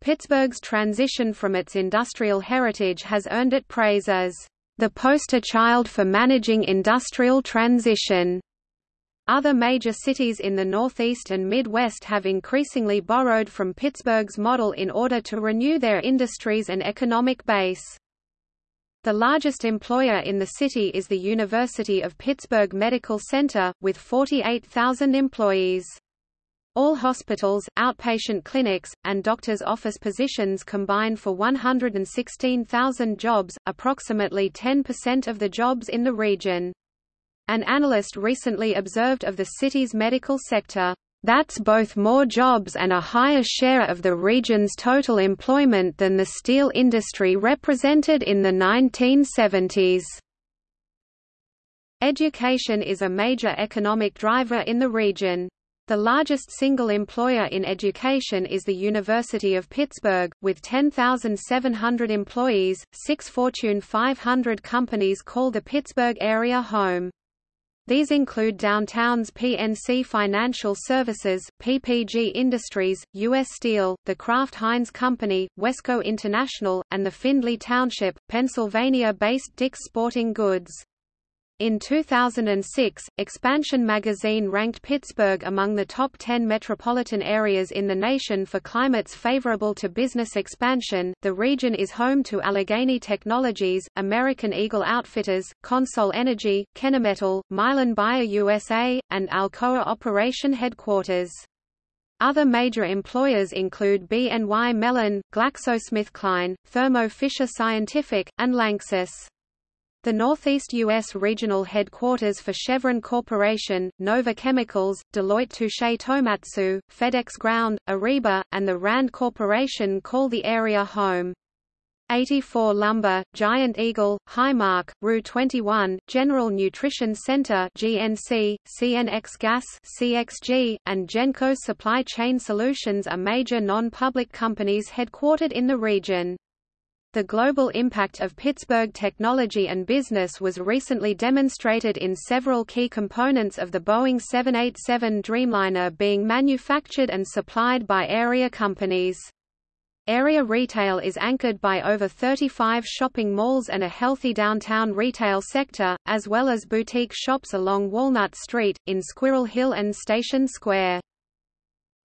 Pittsburgh's transition from its industrial heritage has earned it praise as the poster child for managing industrial transition. Other major cities in the Northeast and Midwest have increasingly borrowed from Pittsburgh's model in order to renew their industries and economic base. The largest employer in the city is the University of Pittsburgh Medical Center, with 48,000 employees. All hospitals, outpatient clinics, and doctors' office positions combine for 116,000 jobs, approximately 10% of the jobs in the region. An analyst recently observed of the city's medical sector, "...that's both more jobs and a higher share of the region's total employment than the steel industry represented in the 1970s." Education is a major economic driver in the region. The largest single employer in education is the University of Pittsburgh, with 10,700 employees. Six Fortune 500 companies call the Pittsburgh area home. These include downtown's PNC Financial Services, PPG Industries, U.S. Steel, the Kraft Heinz Company, Wesco International, and the Findlay Township, Pennsylvania-based Dick's Sporting Goods. In 2006, Expansion magazine ranked Pittsburgh among the top 10 metropolitan areas in the nation for climates favorable to business expansion. The region is home to Allegheny Technologies, American Eagle Outfitters, CONSOL Energy, Kennametal, Mylan Bayer USA, and Alcoa Operation Headquarters. Other major employers include BNY Mellon, GlaxoSmithKline, Thermo Fisher Scientific, and Lanxess. The Northeast U.S. regional headquarters for Chevron Corporation, Nova Chemicals, Deloitte Touche Tohmatsu, FedEx Ground, Ariba, and the RAND Corporation call the area home. 84 Lumber, Giant Eagle, Highmark, Rue 21, General Nutrition Center GNC, CNX Gas CXG, and Genco Supply Chain Solutions are major non-public companies headquartered in the region. The global impact of Pittsburgh technology and business was recently demonstrated in several key components of the Boeing 787 Dreamliner being manufactured and supplied by area companies. Area retail is anchored by over 35 shopping malls and a healthy downtown retail sector, as well as boutique shops along Walnut Street, in Squirrel Hill and Station Square.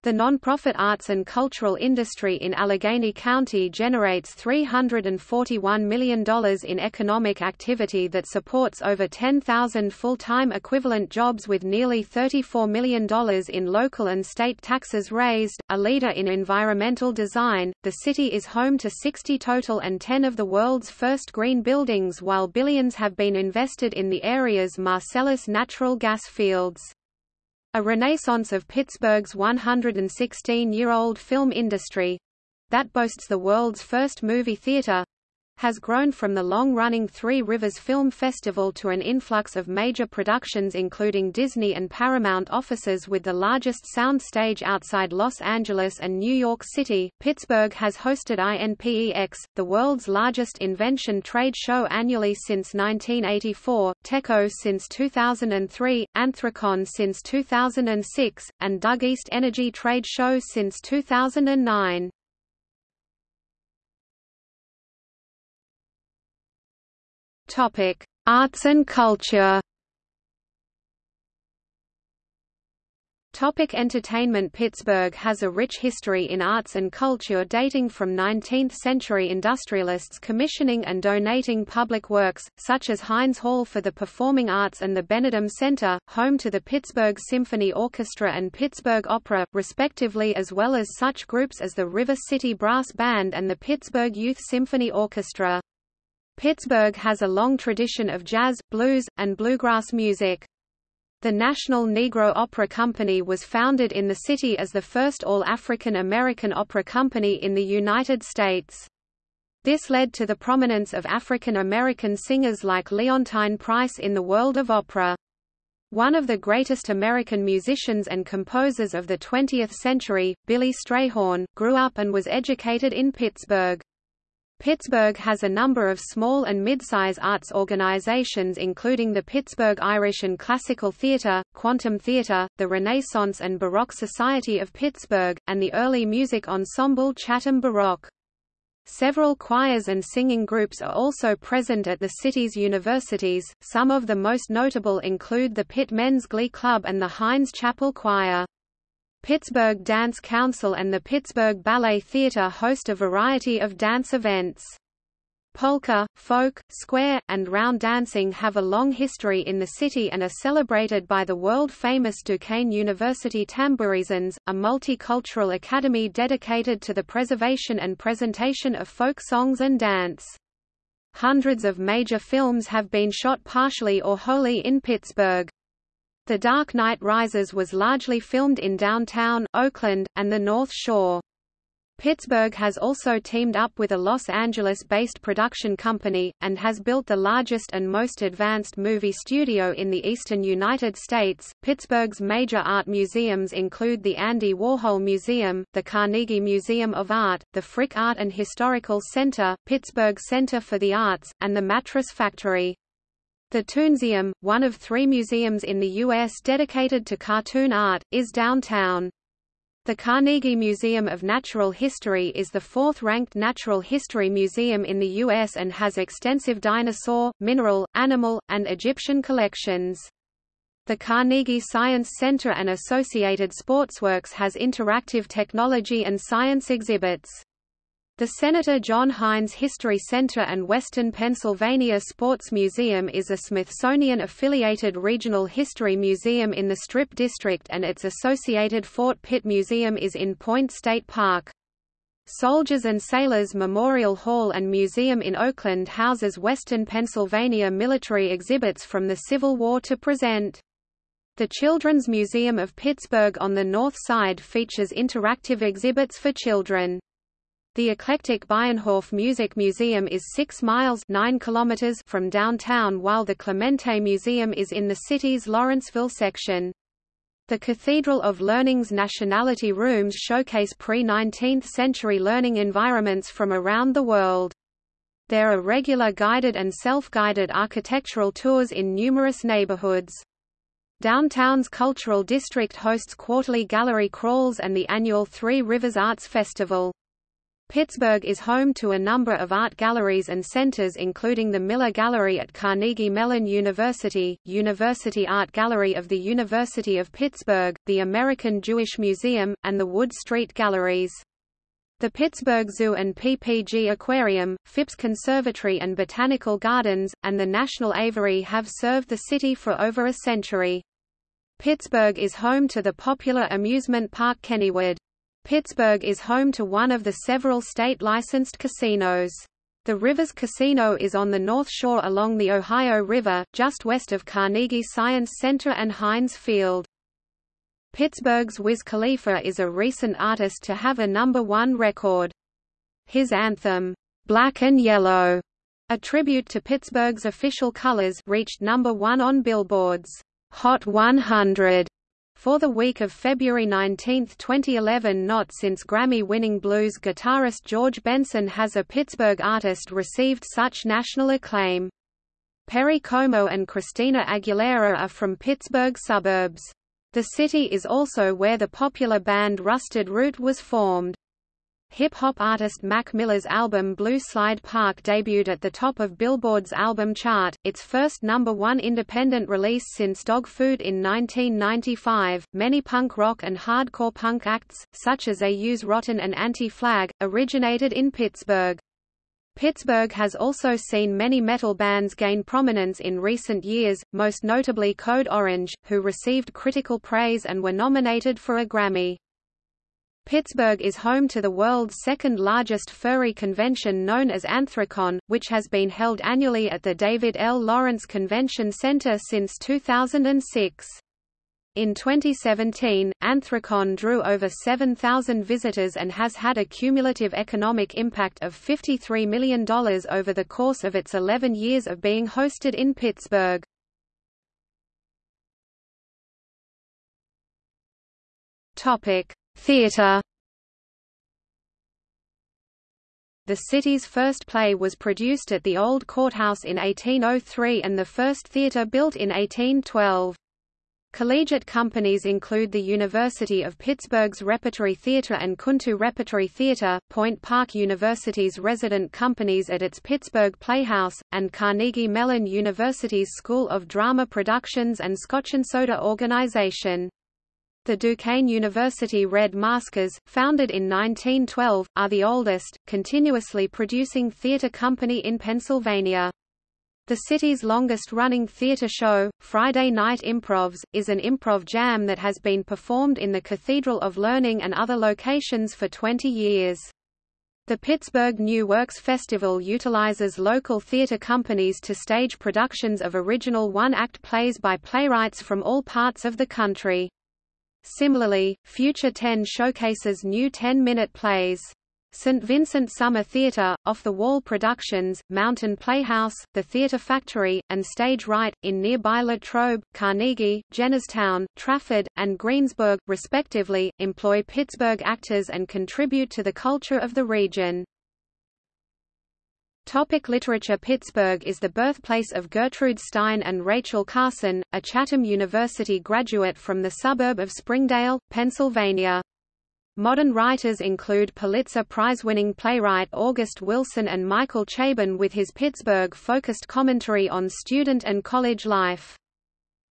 The nonprofit arts and cultural industry in Allegheny County generates $341 million in economic activity that supports over 10,000 full-time equivalent jobs with nearly $34 million in local and state taxes raised. A leader in environmental design, the city is home to 60 total and 10 of the world's first green buildings while billions have been invested in the area's Marcellus natural gas fields. A renaissance of Pittsburgh's 116-year-old film industry—that boasts the world's first movie theater, has grown from the long-running Three Rivers Film Festival to an influx of major productions including Disney and Paramount offices with the largest soundstage outside Los Angeles and New York City. Pittsburgh has hosted INPEX, the world's largest invention trade show annually since 1984, Tekko since 2003, Anthrocon since 2006, and DUG East Energy Trade Show since 2009. Topic: Arts and culture. Topic entertainment Pittsburgh has a rich history in arts and culture dating from 19th-century industrialists commissioning and donating public works, such as Heinz Hall for the Performing Arts and the Benedum Center, home to the Pittsburgh Symphony Orchestra and Pittsburgh Opera, respectively as well as such groups as the River City Brass Band and the Pittsburgh Youth Symphony Orchestra. Pittsburgh has a long tradition of jazz, blues, and bluegrass music. The National Negro Opera Company was founded in the city as the first all-African American opera company in the United States. This led to the prominence of African American singers like Leontyne Price in the world of opera. One of the greatest American musicians and composers of the 20th century, Billy Strayhorn, grew up and was educated in Pittsburgh. Pittsburgh has a number of small and mid-size arts organizations including the Pittsburgh Irish and Classical Theatre, Quantum Theatre, the Renaissance and Baroque Society of Pittsburgh, and the early music ensemble Chatham Baroque. Several choirs and singing groups are also present at the city's universities, some of the most notable include the Pitt Men's Glee Club and the Heinz Chapel Choir. Pittsburgh Dance Council and the Pittsburgh Ballet Theatre host a variety of dance events. Polka, folk, square, and round dancing have a long history in the city and are celebrated by the world-famous Duquesne University Tamburitzans, a multicultural academy dedicated to the preservation and presentation of folk songs and dance. Hundreds of major films have been shot partially or wholly in Pittsburgh. The Dark Knight Rises was largely filmed in downtown, Oakland, and the North Shore. Pittsburgh has also teamed up with a Los Angeles-based production company, and has built the largest and most advanced movie studio in the eastern United States. Pittsburgh's major art museums include the Andy Warhol Museum, the Carnegie Museum of Art, the Frick Art and Historical Center, Pittsburgh Center for the Arts, and the Mattress Factory. The Toonseum, one of three museums in the U.S. dedicated to cartoon art, is downtown. The Carnegie Museum of Natural History is the fourth-ranked natural history museum in the U.S. and has extensive dinosaur, mineral, animal, and Egyptian collections. The Carnegie Science Center and associated sportsworks has interactive technology and science exhibits. The Senator John Heinz History Center and Western Pennsylvania Sports Museum is a Smithsonian-affiliated regional history museum in the Strip District and its associated Fort Pitt Museum is in Point State Park. Soldiers and Sailors Memorial Hall and Museum in Oakland houses Western Pennsylvania military exhibits from the Civil War to present. The Children's Museum of Pittsburgh on the north side features interactive exhibits for children. The eclectic Bayernhof Music Museum is 6 miles 9 kilometers from downtown while the Clemente Museum is in the city's Lawrenceville section. The Cathedral of Learning's nationality rooms showcase pre-19th century learning environments from around the world. There are regular guided and self-guided architectural tours in numerous neighborhoods. Downtown's Cultural District hosts quarterly gallery crawls and the annual Three Rivers Arts Festival. Pittsburgh is home to a number of art galleries and centers including the Miller Gallery at Carnegie Mellon University, University Art Gallery of the University of Pittsburgh, the American Jewish Museum, and the Wood Street Galleries. The Pittsburgh Zoo and PPG Aquarium, Phipps Conservatory and Botanical Gardens, and the National Aviary have served the city for over a century. Pittsburgh is home to the popular amusement park Kennywood. Pittsburgh is home to one of the several state-licensed casinos. The Rivers Casino is on the North Shore along the Ohio River, just west of Carnegie Science Center and Heinz Field. Pittsburgh's Wiz Khalifa is a recent artist to have a number one record. His anthem, Black and Yellow, a tribute to Pittsburgh's official colors, reached number one on Billboard's Hot 100 for the week of February 19, 2011 not since Grammy-winning blues guitarist George Benson has a Pittsburgh artist received such national acclaim. Perry Como and Christina Aguilera are from Pittsburgh suburbs. The city is also where the popular band Rusted Root was formed. Hip-hop artist Mac Miller's album Blue Slide Park debuted at the top of Billboard's album chart, its first number one independent release since Dogg Food in 1995. Many punk rock and hardcore punk acts, such as Aus-Rotten and Anti-Flag, originated in Pittsburgh. Pittsburgh has also seen many metal bands gain prominence in recent years, most notably Code Orange, who received critical praise and were nominated for a Grammy. Pittsburgh is home to the world's second-largest furry convention known as Anthrocon, which has been held annually at the David L. Lawrence Convention Center since 2006. In 2017, Anthrocon drew over 7,000 visitors and has had a cumulative economic impact of $53 million over the course of its 11 years of being hosted in Pittsburgh. Topic: Theatre The city's first play was produced at the Old Courthouse in 1803 and the first theatre built in 1812. Collegiate companies include the University of Pittsburgh's Repertory Theatre and Kuntu Repertory Theatre, Point Park University's resident companies at its Pittsburgh Playhouse, and Carnegie Mellon University's School of Drama Productions and Scotch and Soda Organization. The Duquesne University Red Maskers, founded in 1912, are the oldest, continuously producing theater company in Pennsylvania. The city's longest-running theater show, Friday Night Improvs, is an improv jam that has been performed in the Cathedral of Learning and other locations for 20 years. The Pittsburgh New Works Festival utilizes local theater companies to stage productions of original one-act plays by playwrights from all parts of the country. Similarly, Future 10 showcases new 10-minute plays. St. Vincent Summer Theatre, Off the Wall Productions, Mountain Playhouse, The Theatre Factory, and Stage Right, in nearby Latrobe, Carnegie, Jennerstown, Trafford, and Greensburg, respectively, employ Pittsburgh actors and contribute to the culture of the region. Topic literature Pittsburgh is the birthplace of Gertrude Stein and Rachel Carson, a Chatham University graduate from the suburb of Springdale, Pennsylvania. Modern writers include Pulitzer Prize-winning playwright August Wilson and Michael Chabon with his Pittsburgh-focused commentary on student and college life.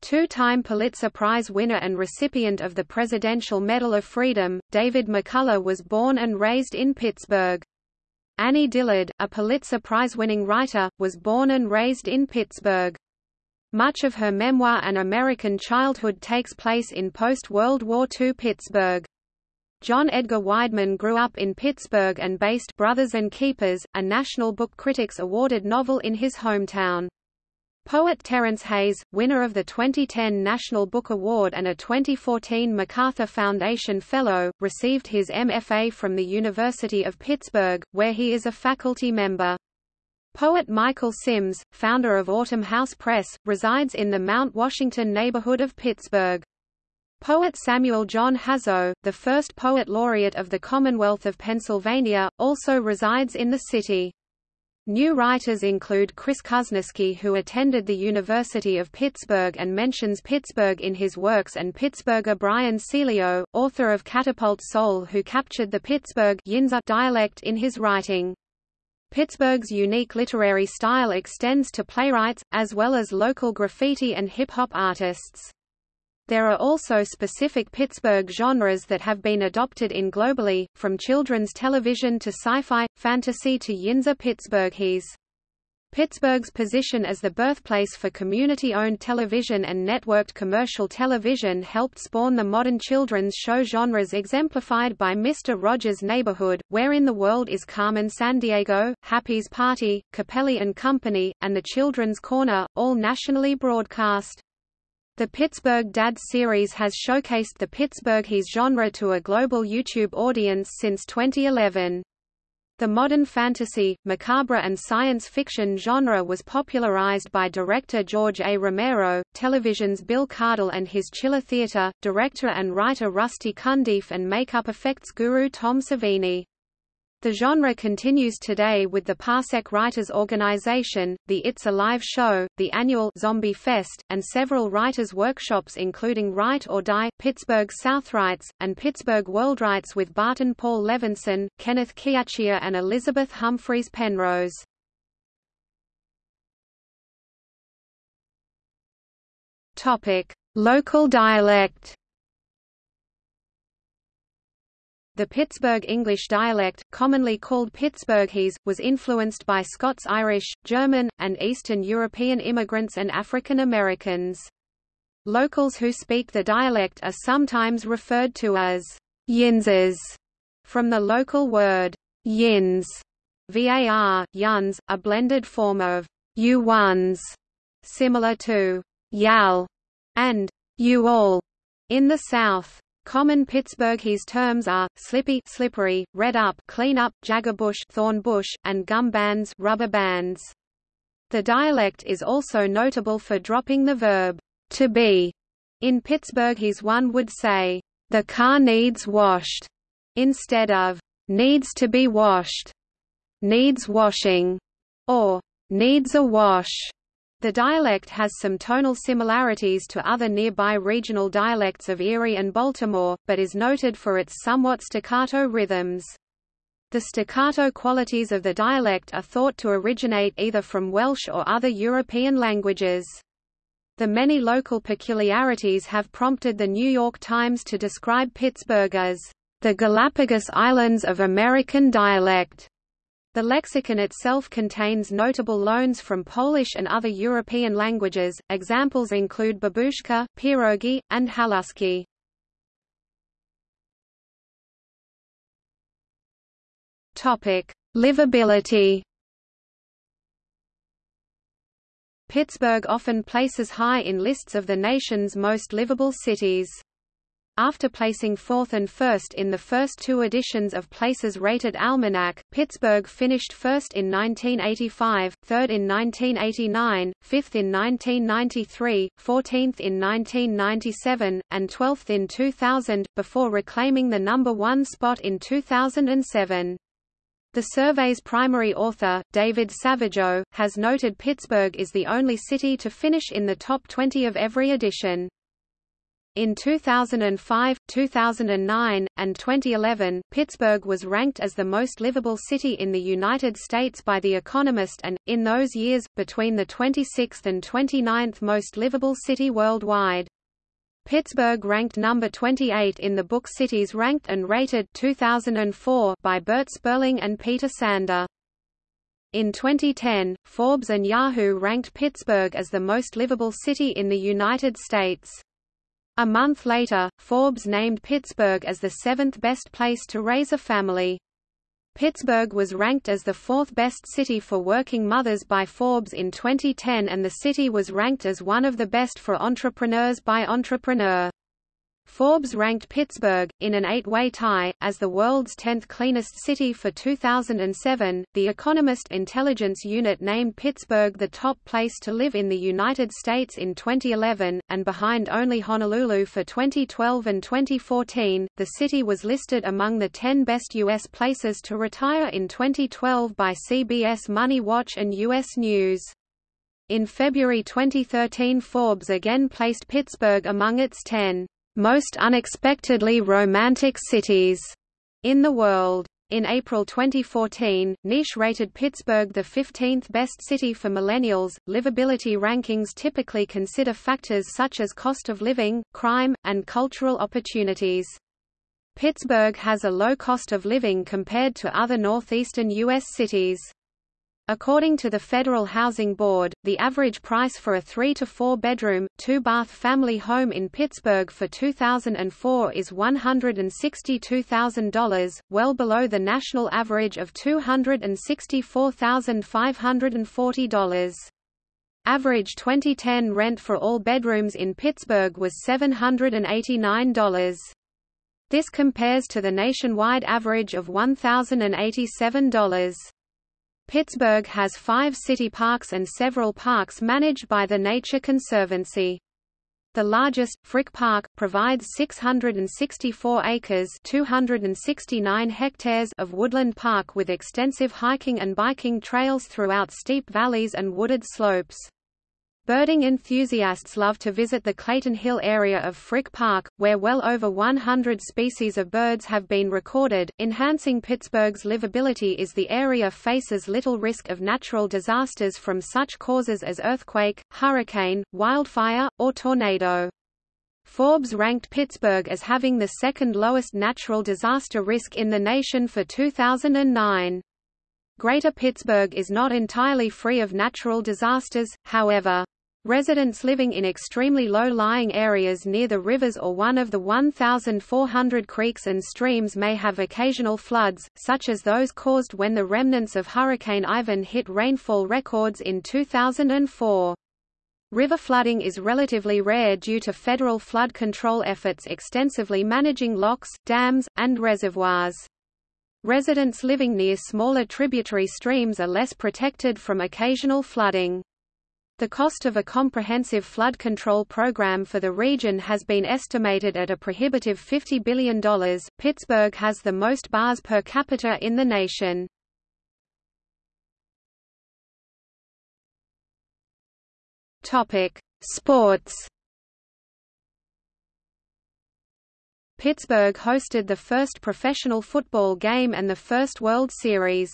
Two-time Pulitzer Prize winner and recipient of the Presidential Medal of Freedom, David McCullough was born and raised in Pittsburgh. Annie Dillard, a Pulitzer Prize-winning writer, was born and raised in Pittsburgh. Much of her memoir An American Childhood takes place in post-World War II Pittsburgh. John Edgar Wideman grew up in Pittsburgh and based Brothers and Keepers, a National Book Critics Awarded novel in his hometown. Poet Terence Hayes, winner of the 2010 National Book Award and a 2014 MacArthur Foundation Fellow, received his MFA from the University of Pittsburgh, where he is a faculty member. Poet Michael Simms, founder of Autumn House Press, resides in the Mount Washington neighborhood of Pittsburgh. Poet Samuel John Hazo, the first poet laureate of the Commonwealth of Pennsylvania, also resides in the city. New writers include Chris Kuzneski who attended the University of Pittsburgh and mentions Pittsburgh in his works and Pittsburgher Brian Celio, author of Catapult Soul who captured the Pittsburgh dialect in his writing. Pittsburgh's unique literary style extends to playwrights, as well as local graffiti and hip-hop artists. There are also specific Pittsburgh genres that have been adopted in globally, from children's television to sci-fi, fantasy to Yinzer Pittsburghese. Pittsburgh's position as the birthplace for community-owned television and networked commercial television helped spawn the modern children's show genres exemplified by Mr. Rogers' Neighborhood, Where in the World is Carmen Sandiego, Happy's Party, Cappelli and Company, and The Children's Corner, all nationally broadcast. The Pittsburgh Dads series has showcased the Pittsburghese genre to a global YouTube audience since 2011. The modern fantasy, macabre and science fiction genre was popularized by director George A. Romero, television's Bill Cardille and his Chiller Theatre, director and writer Rusty Cundiff and makeup effects guru Tom Savini. The genre continues today with the Parsec Writers Organization, the It's Alive show, the annual Zombie Fest, and several writers' workshops including Write or Die, Pittsburgh Southwrites, and Pittsburgh Worldwrites with Barton Paul Levenson, Kenneth Chiacchia and Elizabeth Humphreys Penrose. Local dialect The Pittsburgh English dialect, commonly called Pittsburghese, was influenced by Scots-Irish, German, and Eastern European immigrants and African Americans. Locals who speak the dialect are sometimes referred to as Yinzers, from the local word yins, var, yuns, a blended form of you ones, similar to yal and you all in the South. Common Pittsburghese terms are, slippy slippery, red up clean up, jaggerbush thorn bush, and gum bands rubber bands. The dialect is also notable for dropping the verb, to be. In Pittsburghese one would say, the car needs washed, instead of, needs to be washed, needs washing, or needs a wash. The dialect has some tonal similarities to other nearby regional dialects of Erie and Baltimore, but is noted for its somewhat staccato rhythms. The staccato qualities of the dialect are thought to originate either from Welsh or other European languages. The many local peculiarities have prompted the New York Times to describe Pittsburgh as the Galapagos Islands of American dialect. The lexicon itself contains notable loans from Polish and other European languages, examples include babushka, pierogi, and haluski. Topic: Livability Pittsburgh often places high in lists of the nation's most livable cities. After placing fourth and first in the first two editions of Places Rated Almanac, Pittsburgh finished first in 1985, third in 1989, fifth in 1993, 14th in 1997, and 12th in 2000, before reclaiming the number one spot in 2007. The survey's primary author, David Savageau, has noted Pittsburgh is the only city to finish in the top 20 of every edition. In 2005, 2009, and 2011, Pittsburgh was ranked as the most livable city in the United States by The Economist and, in those years, between the 26th and 29th most livable city worldwide. Pittsburgh ranked number 28 in the book Cities Ranked and Rated 2004 by Bert Sperling and Peter Sander. In 2010, Forbes and Yahoo ranked Pittsburgh as the most livable city in the United States. A month later, Forbes named Pittsburgh as the seventh best place to raise a family. Pittsburgh was ranked as the fourth best city for working mothers by Forbes in 2010 and the city was ranked as one of the best for entrepreneurs by Entrepreneur. Forbes ranked Pittsburgh, in an eight-way tie, as the world's 10th cleanest city for 2007. The Economist intelligence unit named Pittsburgh the top place to live in the United States in 2011, and behind only Honolulu for 2012 and 2014. The city was listed among the 10 best U.S. places to retire in 2012 by CBS Money Watch and U.S. News. In February 2013 Forbes again placed Pittsburgh among its 10 most unexpectedly romantic cities in the world. In April 2014, Niche rated Pittsburgh the 15th best city for millennials. Livability rankings typically consider factors such as cost of living, crime, and cultural opportunities. Pittsburgh has a low cost of living compared to other northeastern U.S. cities. According to the Federal Housing Board, the average price for a 3 to 4 bedroom, 2-bath family home in Pittsburgh for 2004 is $162,000, well below the national average of $264,540. Average 2010 rent for all bedrooms in Pittsburgh was $789. This compares to the nationwide average of $1,087. Pittsburgh has five city parks and several parks managed by the Nature Conservancy. The largest, Frick Park, provides 664 acres 269 hectares of woodland park with extensive hiking and biking trails throughout steep valleys and wooded slopes. Birding enthusiasts love to visit the Clayton Hill area of Frick Park, where well over 100 species of birds have been recorded. Enhancing Pittsburgh's livability is the area faces little risk of natural disasters from such causes as earthquake, hurricane, wildfire, or tornado. Forbes ranked Pittsburgh as having the second lowest natural disaster risk in the nation for 2009. Greater Pittsburgh is not entirely free of natural disasters, however. Residents living in extremely low-lying areas near the rivers or one of the 1,400 creeks and streams may have occasional floods, such as those caused when the remnants of Hurricane Ivan hit rainfall records in 2004. River flooding is relatively rare due to federal flood control efforts extensively managing locks, dams, and reservoirs. Residents living near smaller tributary streams are less protected from occasional flooding. The cost of a comprehensive flood control program for the region has been estimated at a prohibitive $50 billion. Pittsburgh has the most bars per capita in the nation. Topic: Sports. Pittsburgh hosted the first professional football game and the first World Series.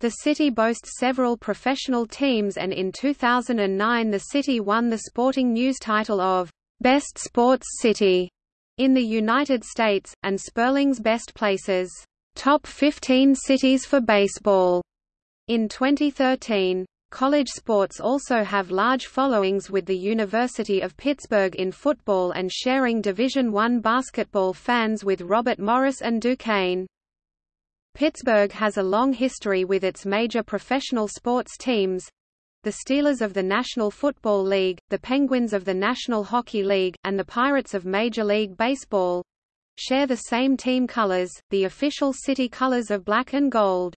The city boasts several professional teams and in 2009 the city won the Sporting News title of Best Sports City in the United States, and Sperling's Best Places Top 15 Cities for Baseball in 2013. College sports also have large followings with the University of Pittsburgh in football and sharing Division I basketball fans with Robert Morris and Duquesne. Pittsburgh has a long history with its major professional sports teams, the Steelers of the National Football League, the Penguins of the National Hockey League, and the Pirates of Major League Baseball share the same team colors, the official city colors of black and gold.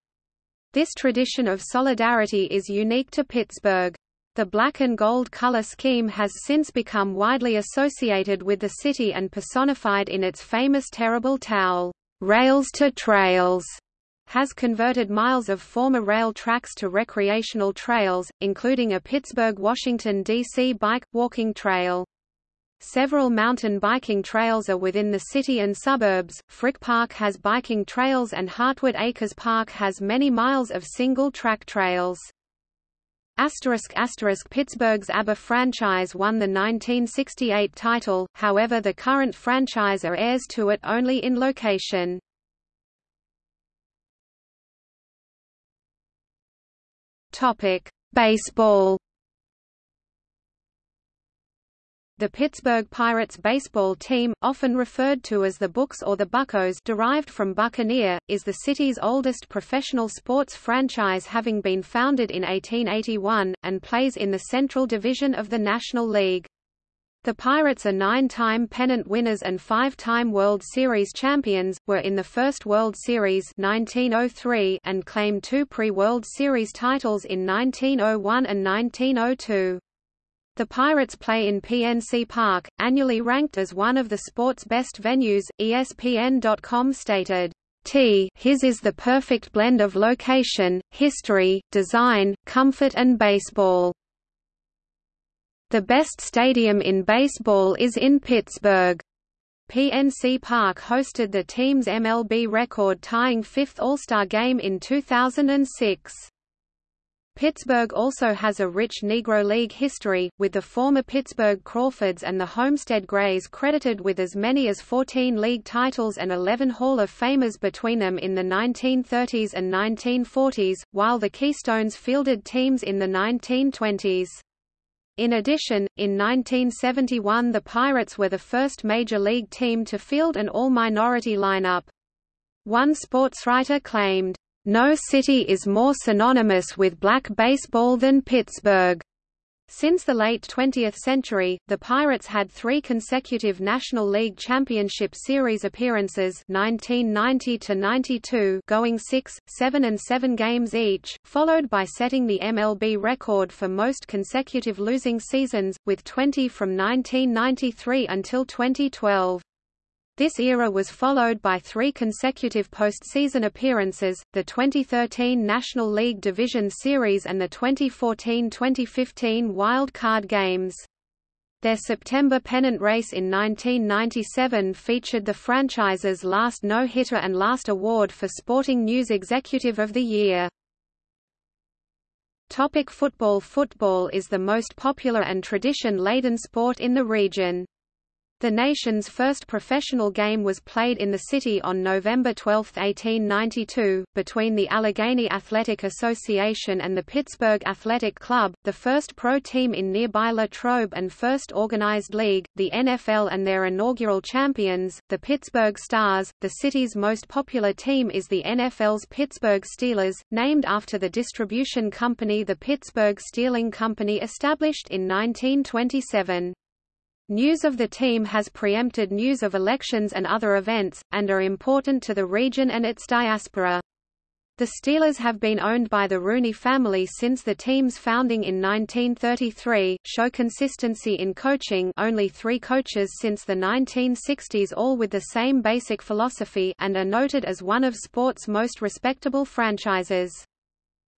This tradition of solidarity is unique to Pittsburgh. The black and gold color scheme has since become widely associated with the city and personified in its famous terrible towel, Rails to Trails, has converted miles of former rail tracks to recreational trails, including a Pittsburgh-Washington, D.C. bike-walking trail. Several mountain biking trails are within the city and suburbs. Frick Park has biking trails and Hartwood Acres Park has many miles of single-track trails. Asterisk asterisk Pittsburgh's ABA franchise won the 1968 title, however the current franchise are heirs to it only in location. Topic: Baseball. The Pittsburgh Pirates baseball team, often referred to as the Bucs or the Buccos derived from Buccaneer, is the city's oldest professional sports franchise having been founded in 1881, and plays in the Central Division of the National League. The Pirates are nine-time pennant winners and five-time World Series champions, were in the first World Series 1903 and claimed two pre-World Series titles in 1901 and 1902. The Pirates play in PNC Park, annually ranked as one of the sport's best venues. ESPN.com stated, T his is the perfect blend of location, history, design, comfort and baseball. The best stadium in baseball is in Pittsburgh. PNC Park hosted the team's MLB record-tying fifth All-Star game in 2006. Pittsburgh also has a rich Negro League history, with the former Pittsburgh Crawfords and the Homestead Grays credited with as many as 14 league titles and 11 Hall of Famers between them in the 1930s and 1940s, while the Keystones fielded teams in the 1920s. In addition, in 1971 the Pirates were the first Major League team to field an all-minority lineup. One sportswriter claimed, no city is more synonymous with black baseball than Pittsburgh. Since the late 20th century, the Pirates had three consecutive National League Championship Series appearances 1990–92 going 6, 7 and 7 games each, followed by setting the MLB record for most consecutive losing seasons, with 20 from 1993 until 2012. This era was followed by three consecutive postseason appearances, the 2013 National League Division Series and the 2014–2015 Wild Card Games. Their September pennant race in 1997 featured the franchise's last no-hitter and last award for Sporting News Executive of the Year. Topic football Football is the most popular and tradition-laden sport in the region. The nation's first professional game was played in the city on November 12, 1892, between the Allegheny Athletic Association and the Pittsburgh Athletic Club, the first pro team in nearby Latrobe and first organized league, the NFL and their inaugural champions, the Pittsburgh Stars. The city's most popular team is the NFL's Pittsburgh Steelers, named after the distribution company the Pittsburgh Steeling Company established in 1927. News of the team has preempted news of elections and other events, and are important to the region and its diaspora. The Steelers have been owned by the Rooney family since the team's founding in 1933, show consistency in coaching only three coaches since the 1960s all with the same basic philosophy and are noted as one of sport's most respectable franchises.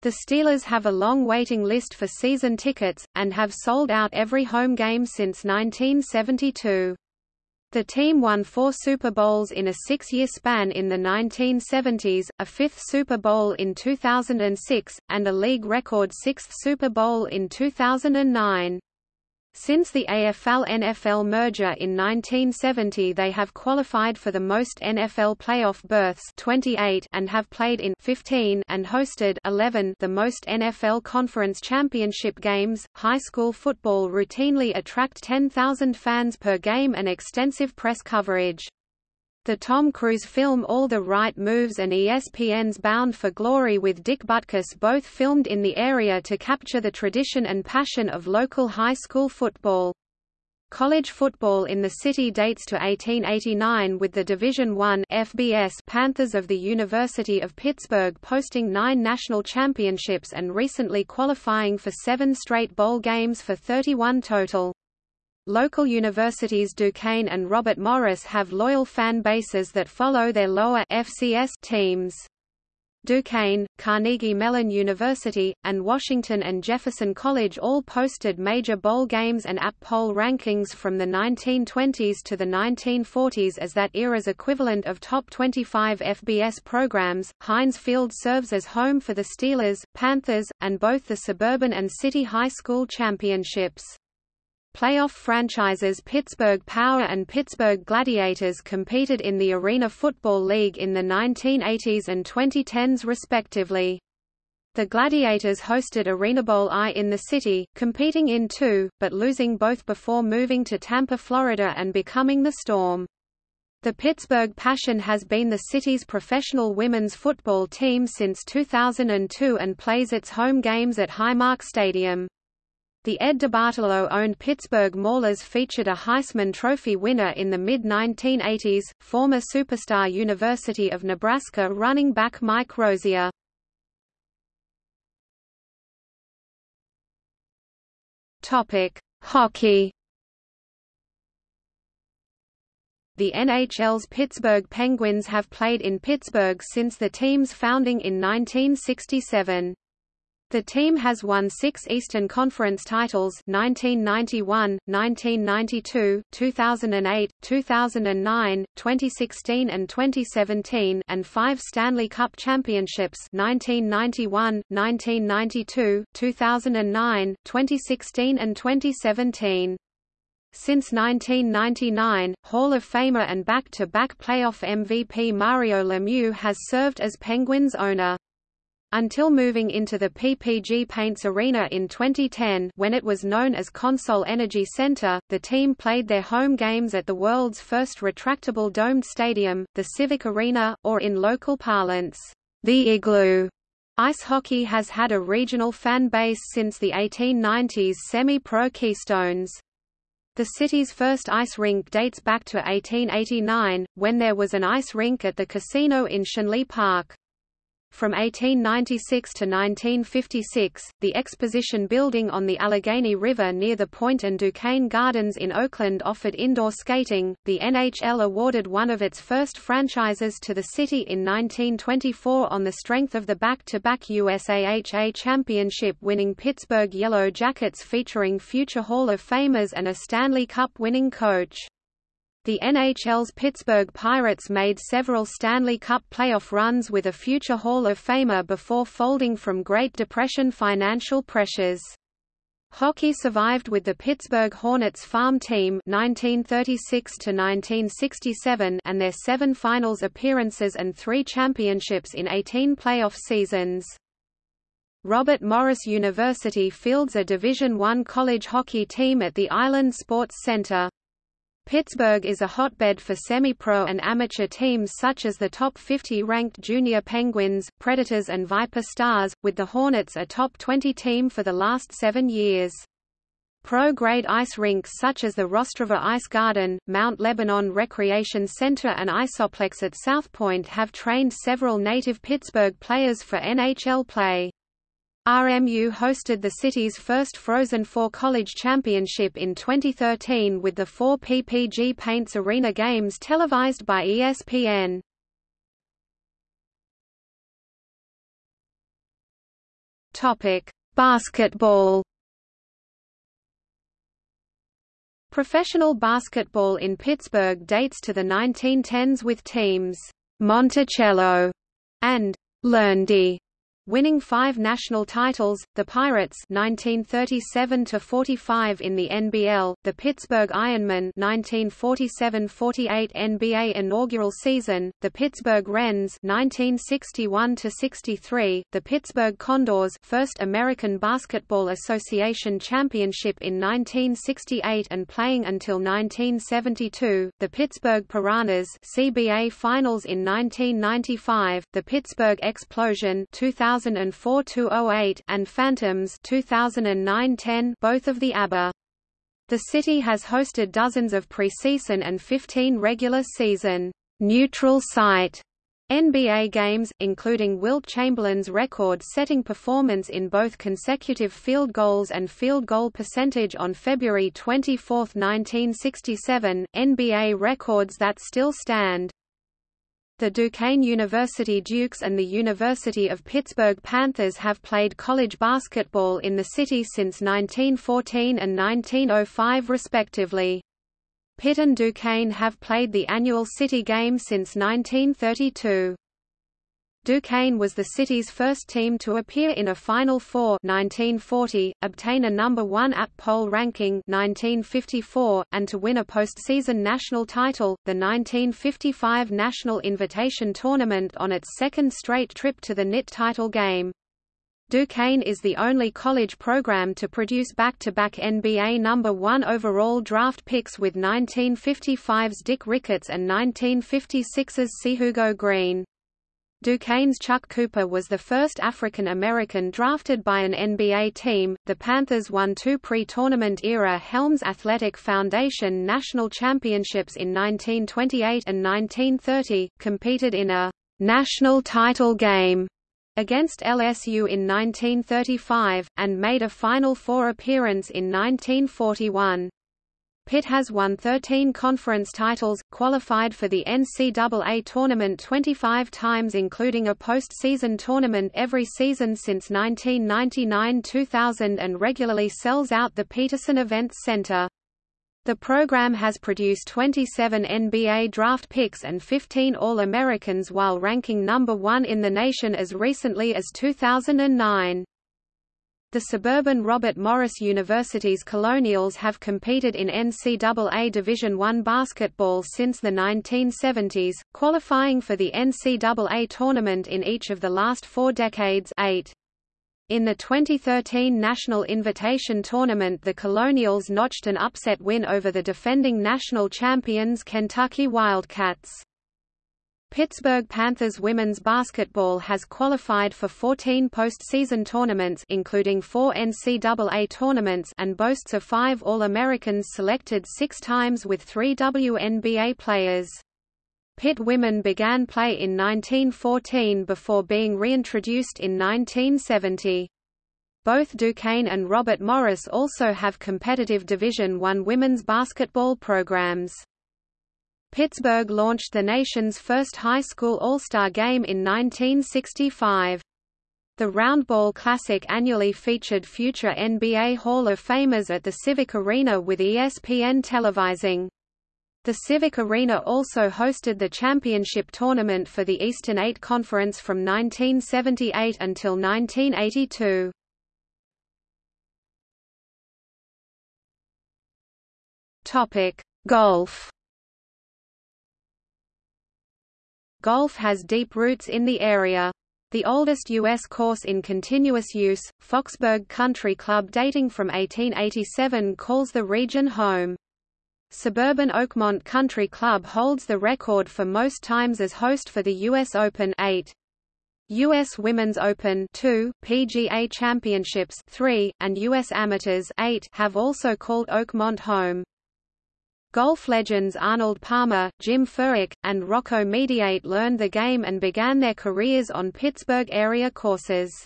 The Steelers have a long waiting list for season tickets, and have sold out every home game since 1972. The team won four Super Bowls in a six-year span in the 1970s, a fifth Super Bowl in 2006, and a league record sixth Super Bowl in 2009. Since the AFL-NFL merger in 1970 they have qualified for the most NFL playoff berths 28 and have played in 15 and hosted 11 the most NFL conference championship games. High school football routinely attract 10,000 fans per game and extensive press coverage. The Tom Cruise film All the Right Moves and ESPN's Bound for Glory with Dick Butkus both filmed in the area to capture the tradition and passion of local high school football. College football in the city dates to 1889 with the Division I FBS Panthers of the University of Pittsburgh posting nine national championships and recently qualifying for seven straight bowl games for 31 total. Local universities Duquesne and Robert Morris have loyal fan bases that follow their lower FCS teams. Duquesne, Carnegie Mellon University, and Washington and Jefferson College all posted major bowl games and AP poll rankings from the 1920s to the 1940s as that era's equivalent of top 25 FBS programs. Heinz Field serves as home for the Steelers, Panthers, and both the suburban and city high school championships. Playoff franchises Pittsburgh Power and Pittsburgh Gladiators competed in the Arena Football League in the 1980s and 2010s respectively. The Gladiators hosted Arena Bowl I in the city, competing in two, but losing both before moving to Tampa, Florida and becoming the Storm. The Pittsburgh Passion has been the city's professional women's football team since 2002 and plays its home games at Highmark Stadium. The Ed DeBartolo-owned Pittsburgh Maulers featured a Heisman Trophy winner in the mid-1980s, former superstar University of Nebraska running back Mike Rozier. Hockey. The NHL's Pittsburgh Penguins have played in Pittsburgh since the team's founding in 1967. The team has won six Eastern Conference titles 1991, 1992, 2008, 2009, 2016 and 2017 and five Stanley Cup championships 1991, 1992, 2009, 2016 and 2017. Since 1999, Hall of Famer and back-to-back -back playoff MVP Mario Lemieux has served as Penguins owner until moving into the PPG Paints Arena in 2010 when it was known as Consol Energy Center, the team played their home games at the world's first retractable domed stadium, the Civic Arena, or in local parlance, the Igloo. Ice hockey has had a regional fan base since the 1890s semi-pro Keystones. The city's first ice rink dates back to 1889, when there was an ice rink at the casino in Schenley Park. From 1896 to 1956, the Exposition Building on the Allegheny River near the Point and Duquesne Gardens in Oakland offered indoor skating. The NHL awarded one of its first franchises to the city in 1924 on the strength of the back-to-back -back USAHA championship winning Pittsburgh Yellow Jackets featuring future Hall of Famers and a Stanley Cup winning coach. The NHL's Pittsburgh Pirates made several Stanley Cup playoff runs with a future Hall of Famer before folding from Great Depression financial pressures. Hockey survived with the Pittsburgh Hornets farm team 1936 to 1967 and their 7 finals appearances and 3 championships in 18 playoff seasons. Robert Morris University fields a Division I college hockey team at the Island Sports Center. Pittsburgh is a hotbed for semi-pro and amateur teams such as the top 50 ranked Junior Penguins, Predators and Viper Stars, with the Hornets a top 20 team for the last seven years. Pro-grade ice rinks such as the Rostraver Ice Garden, Mount Lebanon Recreation Center and Iceoplex at Southpointe have trained several native Pittsburgh players for NHL play. RMU hosted the city's first Frozen Four College Championship in 2013 with the four PPG Paints Arena games televised by ESPN. Basketball. Professional basketball in Pittsburgh dates to the 1910s with teams Monticello and Loendi winning five national titles, the Pirates 1937–45 in the NBL, the Pittsburgh Ironmen 1947–48 NBA inaugural season, the Pittsburgh Rens 1961–63, the Pittsburgh Condors first American Basketball Association championship in 1968 and playing until 1972, the Pittsburgh Piranhas CBA Finals in 1995, the Pittsburgh Explosion 2000 2004-08 and Phantoms 2009-10 both of the ABA. The city has hosted dozens of preseason and 15 regular season neutral site NBA games, including Wilt Chamberlain's record-setting performance in both consecutive field goals and field goal percentage on February 24, 1967, NBA records that still stand. The Duquesne University Dukes and the University of Pittsburgh Panthers have played college basketball in the city since 1914 and 1905 respectively. Pitt and Duquesne have played the annual city game since 1932. Duquesne was the city's first team to appear in a Final Four 1940, obtain a number 1 AP poll ranking 1954, and to win a postseason national title, the 1955 National Invitation Tournament on its second straight trip to the NIT title game. Duquesne is the only college program to produce back-to-back -back NBA number 1 overall draft picks with 1955's Dick Ricketts and 1956's Sihugo Green. Duquesne's Chuck Cooper was the first African American drafted by an NBA team. The Panthers won two pre-tournament era Helms Athletic Foundation national championships in 1928 and 1930, competed in a national title game against LSU in 1935, and made a Final Four appearance in 1941. Pitt has won 13 conference titles, qualified for the NCAA tournament 25 times including a postseason tournament every season since 1999–2000 and regularly sells out the Petersen Events Center. The program has produced 27 NBA draft picks and 15 All-Americans while ranking number one in the nation as recently as 2009. The suburban Robert Morris University's Colonials have competed in NCAA Division I basketball since the 1970s, qualifying for the NCAA tournament in each of the last four decades eight. In the 2013 National Invitation Tournament the Colonials notched an upset win over the defending national champions Kentucky Wildcats. Pittsburgh Panthers women's basketball has qualified for 14 postseason tournaments including four NCAA tournaments and boasts of five All-Americans selected six times with three WNBA players. Pitt women began play in 1914 before being reintroduced in 1970. Both Duquesne and Robert Morris also have competitive Division I women's basketball programs. Pittsburgh launched the nation's first high school All-Star game in 1965. The Roundball Classic annually featured future NBA Hall of Famers at the Civic Arena with ESPN televising. The Civic Arena also hosted the championship tournament for the Eastern Eight Conference from 1978 until 1982. Topic: Golf. Golf has deep roots in the area. The oldest U.S. course in continuous use, Foxburg Country Club dating from 1887 calls the region home. Suburban Oakmont Country Club holds the record for most times as host for the U.S. Open 8. U.S. Women's Open 2, PGA Championships 3, and U.S. Amateurs 8 have also called Oakmont home. Golf legends Arnold Palmer, Jim Furyk, and Rocco Mediate learned the game and began their careers on Pittsburgh area courses.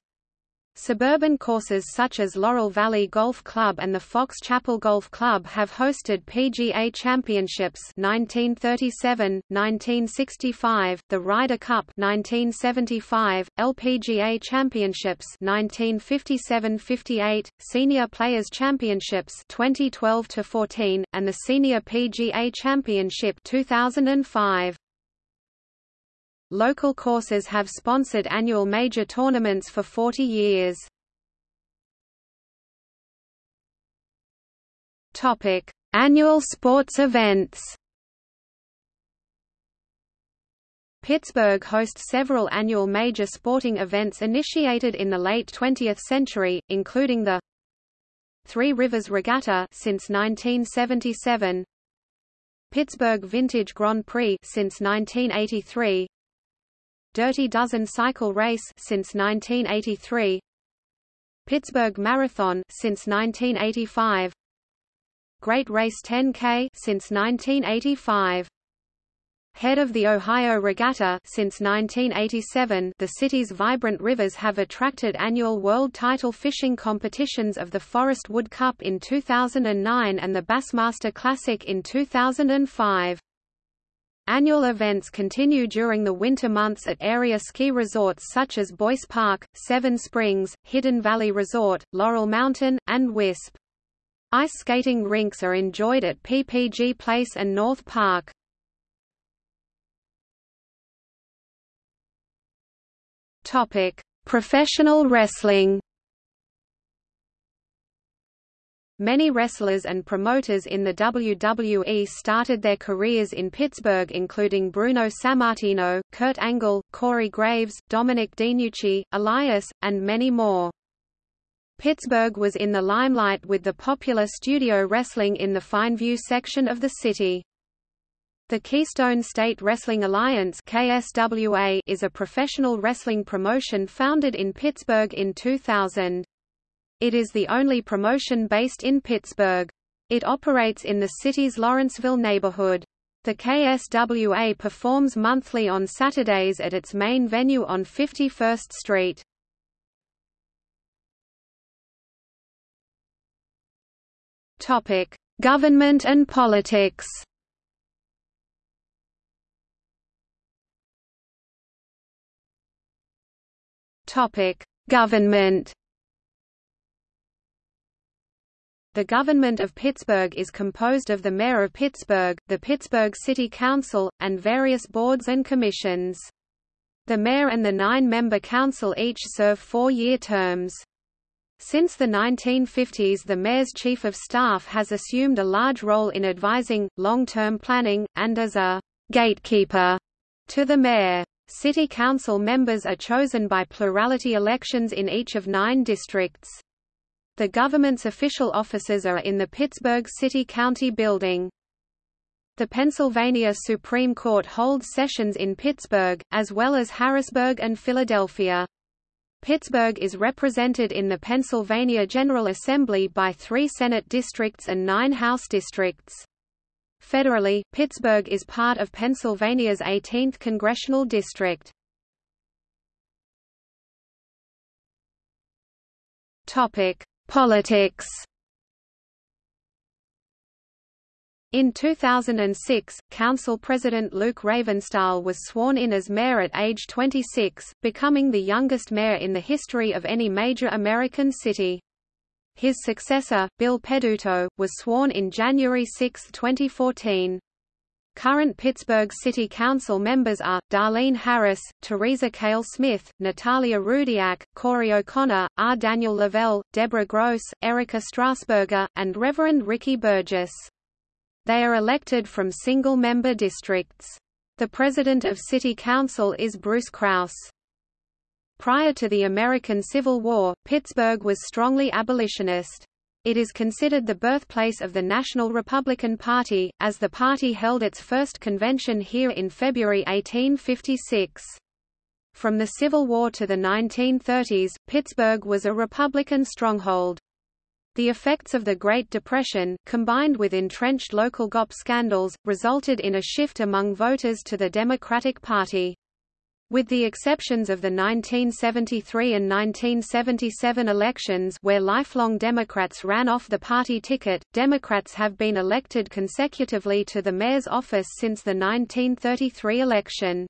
Suburban courses such as Laurel Valley Golf Club and the Fox Chapel Golf Club have hosted PGA Championships 1937, 1965, the Ryder Cup 1975, LPGA Championships 1957-58, Senior Players Championships 2012-14, and the Senior PGA Championship 2005. Local courses have sponsored annual major tournaments for 40 years. Topic: Annual sports events. Pittsburgh hosts several annual major sporting events initiated in the late 20th century, including the Three Rivers Regatta since 1977, Pittsburgh Vintage Grand Prix since 1983, Dirty Dozen cycle race since 1983 Pittsburgh Marathon since 1985 Great Race 10K since 1985 Head of the Ohio Regatta since 1987 the city's vibrant rivers have attracted annual world title fishing competitions of the Forrest Wood Cup in 2009 and the Bassmaster Classic in 2005. Annual events continue during the winter months at area ski resorts such as Boyce Park, Seven Springs, Hidden Valley Resort, Laurel Mountain, and Wisp. Ice skating rinks are enjoyed at PPG Place and North Park. Topic: Professional wrestling. Many wrestlers and promoters in the WWE started their careers in Pittsburgh including Bruno Sammartino, Kurt Angle, Corey Graves, Dominic DeNucci, Elias, and many more. Pittsburgh was in the limelight with the popular studio wrestling in the Fineview section of the city. The Keystone State Wrestling Alliance KSWA is a professional wrestling promotion founded in Pittsburgh in 2000. It is the only promotion based in Pittsburgh. It operates in the city's Lawrenceville neighborhood. The KSWA performs monthly on Saturdays at its main venue on 51st Street. Topic: Government and politics. Topic: Government. The government of Pittsburgh is composed of the mayor of Pittsburgh, the Pittsburgh City Council, and various boards and commissions. The mayor and the nine-member council each serve four-year terms. Since the 1950s the mayor's chief of staff has assumed a large role in advising, long-term planning, and as a «gatekeeper» to the mayor. City council members are chosen by plurality elections in each of nine districts. The government's official offices are in the Pittsburgh City-County Building. The Pennsylvania Supreme Court holds sessions in Pittsburgh, as well as Harrisburg and Philadelphia. Pittsburgh is represented in the Pennsylvania General Assembly by three Senate districts and nine House districts. Federally, Pittsburgh is part of Pennsylvania's 18th congressional district. Topic: Politics In 2006, Council President Luke Ravenstahl was sworn in as mayor at age 26, becoming the youngest mayor in the history of any major American city. His successor, Bill Peduto, was sworn in January 6, 2014. Current Pittsburgh City Council members are, Darlene Harris, Teresa Kail Smith, Natalia Rudiak, Corey O'Connor, R. Daniel Lavelle, Deborah Gross, Erica Strasburger, and Reverend Ricky Burgess. They are elected from single-member districts. The president of City Council is Bruce Kraus. Prior to the American Civil War, Pittsburgh was strongly abolitionist. It is considered the birthplace of the National Republican Party, as the party held its first convention here in February 1856. From the Civil War to the 1930s, Pittsburgh was a Republican stronghold. The effects of the Great Depression, combined with entrenched local GOP scandals, resulted in a shift among voters to the Democratic Party. With the exceptions of the 1973 and 1977 elections where lifelong Democrats ran off the party ticket, Democrats have been elected consecutively to the mayor's office since the 1933 election.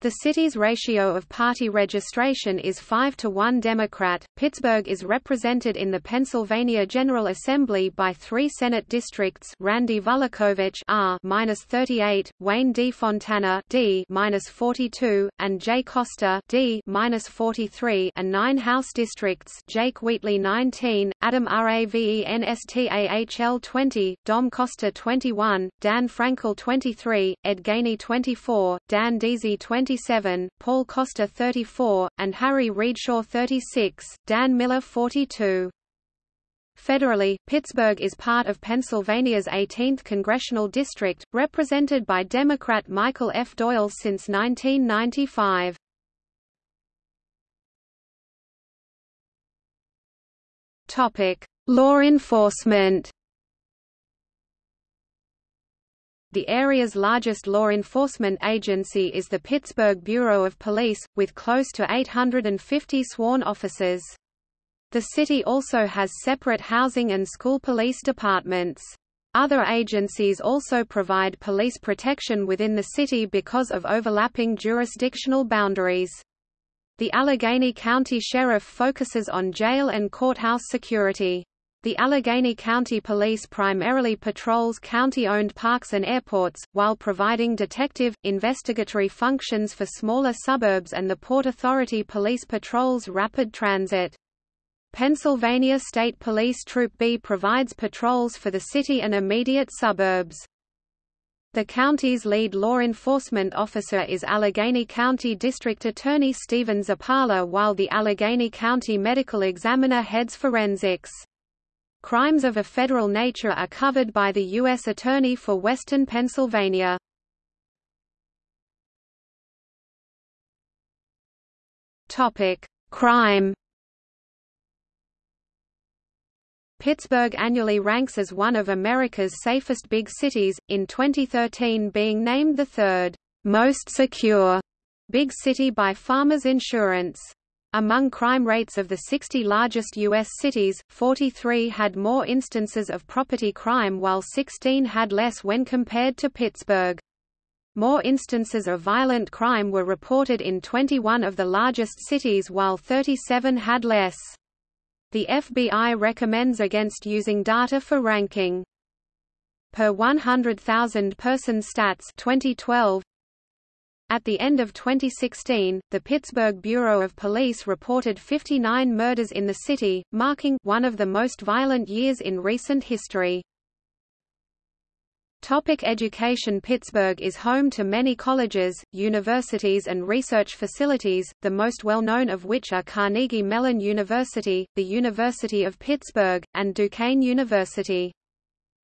The city's ratio of party registration is 5 to 1 Democrat. Pittsburgh is represented in the Pennsylvania General Assembly by three Senate districts: Randy Vulakovich R-38, Wayne D. Fontana D-42, and Jay Costa D-43, and nine House districts: Jake Wheatley 19, Adam Ravenstahl 20, Dom Costa 21, Dan Frankel 23, Ed Gainey 24, Dan Deasy 20 27, Paul Costa 34, and Harry Readshaw 36, Dan Miller 42. Federally, Pittsburgh is part of Pennsylvania's 18th congressional district, represented by Democrat Michael F. Doyle since 1995. Topic: Law enforcement. The area's largest law enforcement agency is the Pittsburgh Bureau of Police, with close to 850 sworn officers. The city also has separate housing and school police departments. Other agencies also provide police protection within the city because of overlapping jurisdictional boundaries. The Allegheny County Sheriff focuses on jail and courthouse security. The Allegheny County Police primarily patrols county-owned parks and airports, while providing detective, investigatory functions for smaller suburbs and the Port Authority Police patrols rapid transit. Pennsylvania State Police Troop B provides patrols for the city and immediate suburbs. The county's lead law enforcement officer is Allegheny County District Attorney Stephen Zappala while the Allegheny County Medical Examiner heads forensics. Crimes of a federal nature are covered by the U.S. Attorney for Western Pennsylvania. Crime Pittsburgh annually ranks as one of America's safest big cities, in 2013 being named the third most secure big city by Farmers Insurance. Among crime rates of the 60 largest U.S. cities, 43 had more instances of property crime while 16 had less when compared to Pittsburgh. More instances of violent crime were reported in 21 of the largest cities while 37 had less. The FBI recommends against using data for ranking. Per 100,000 person stats 2012, at the end of 2016, the Pittsburgh Bureau of Police reported 59 murders in the city, marking one of the most violent years in recent history. Topic education Pittsburgh is home to many colleges, universities and research facilities, the most well-known of which are Carnegie Mellon University, the University of Pittsburgh, and Duquesne University.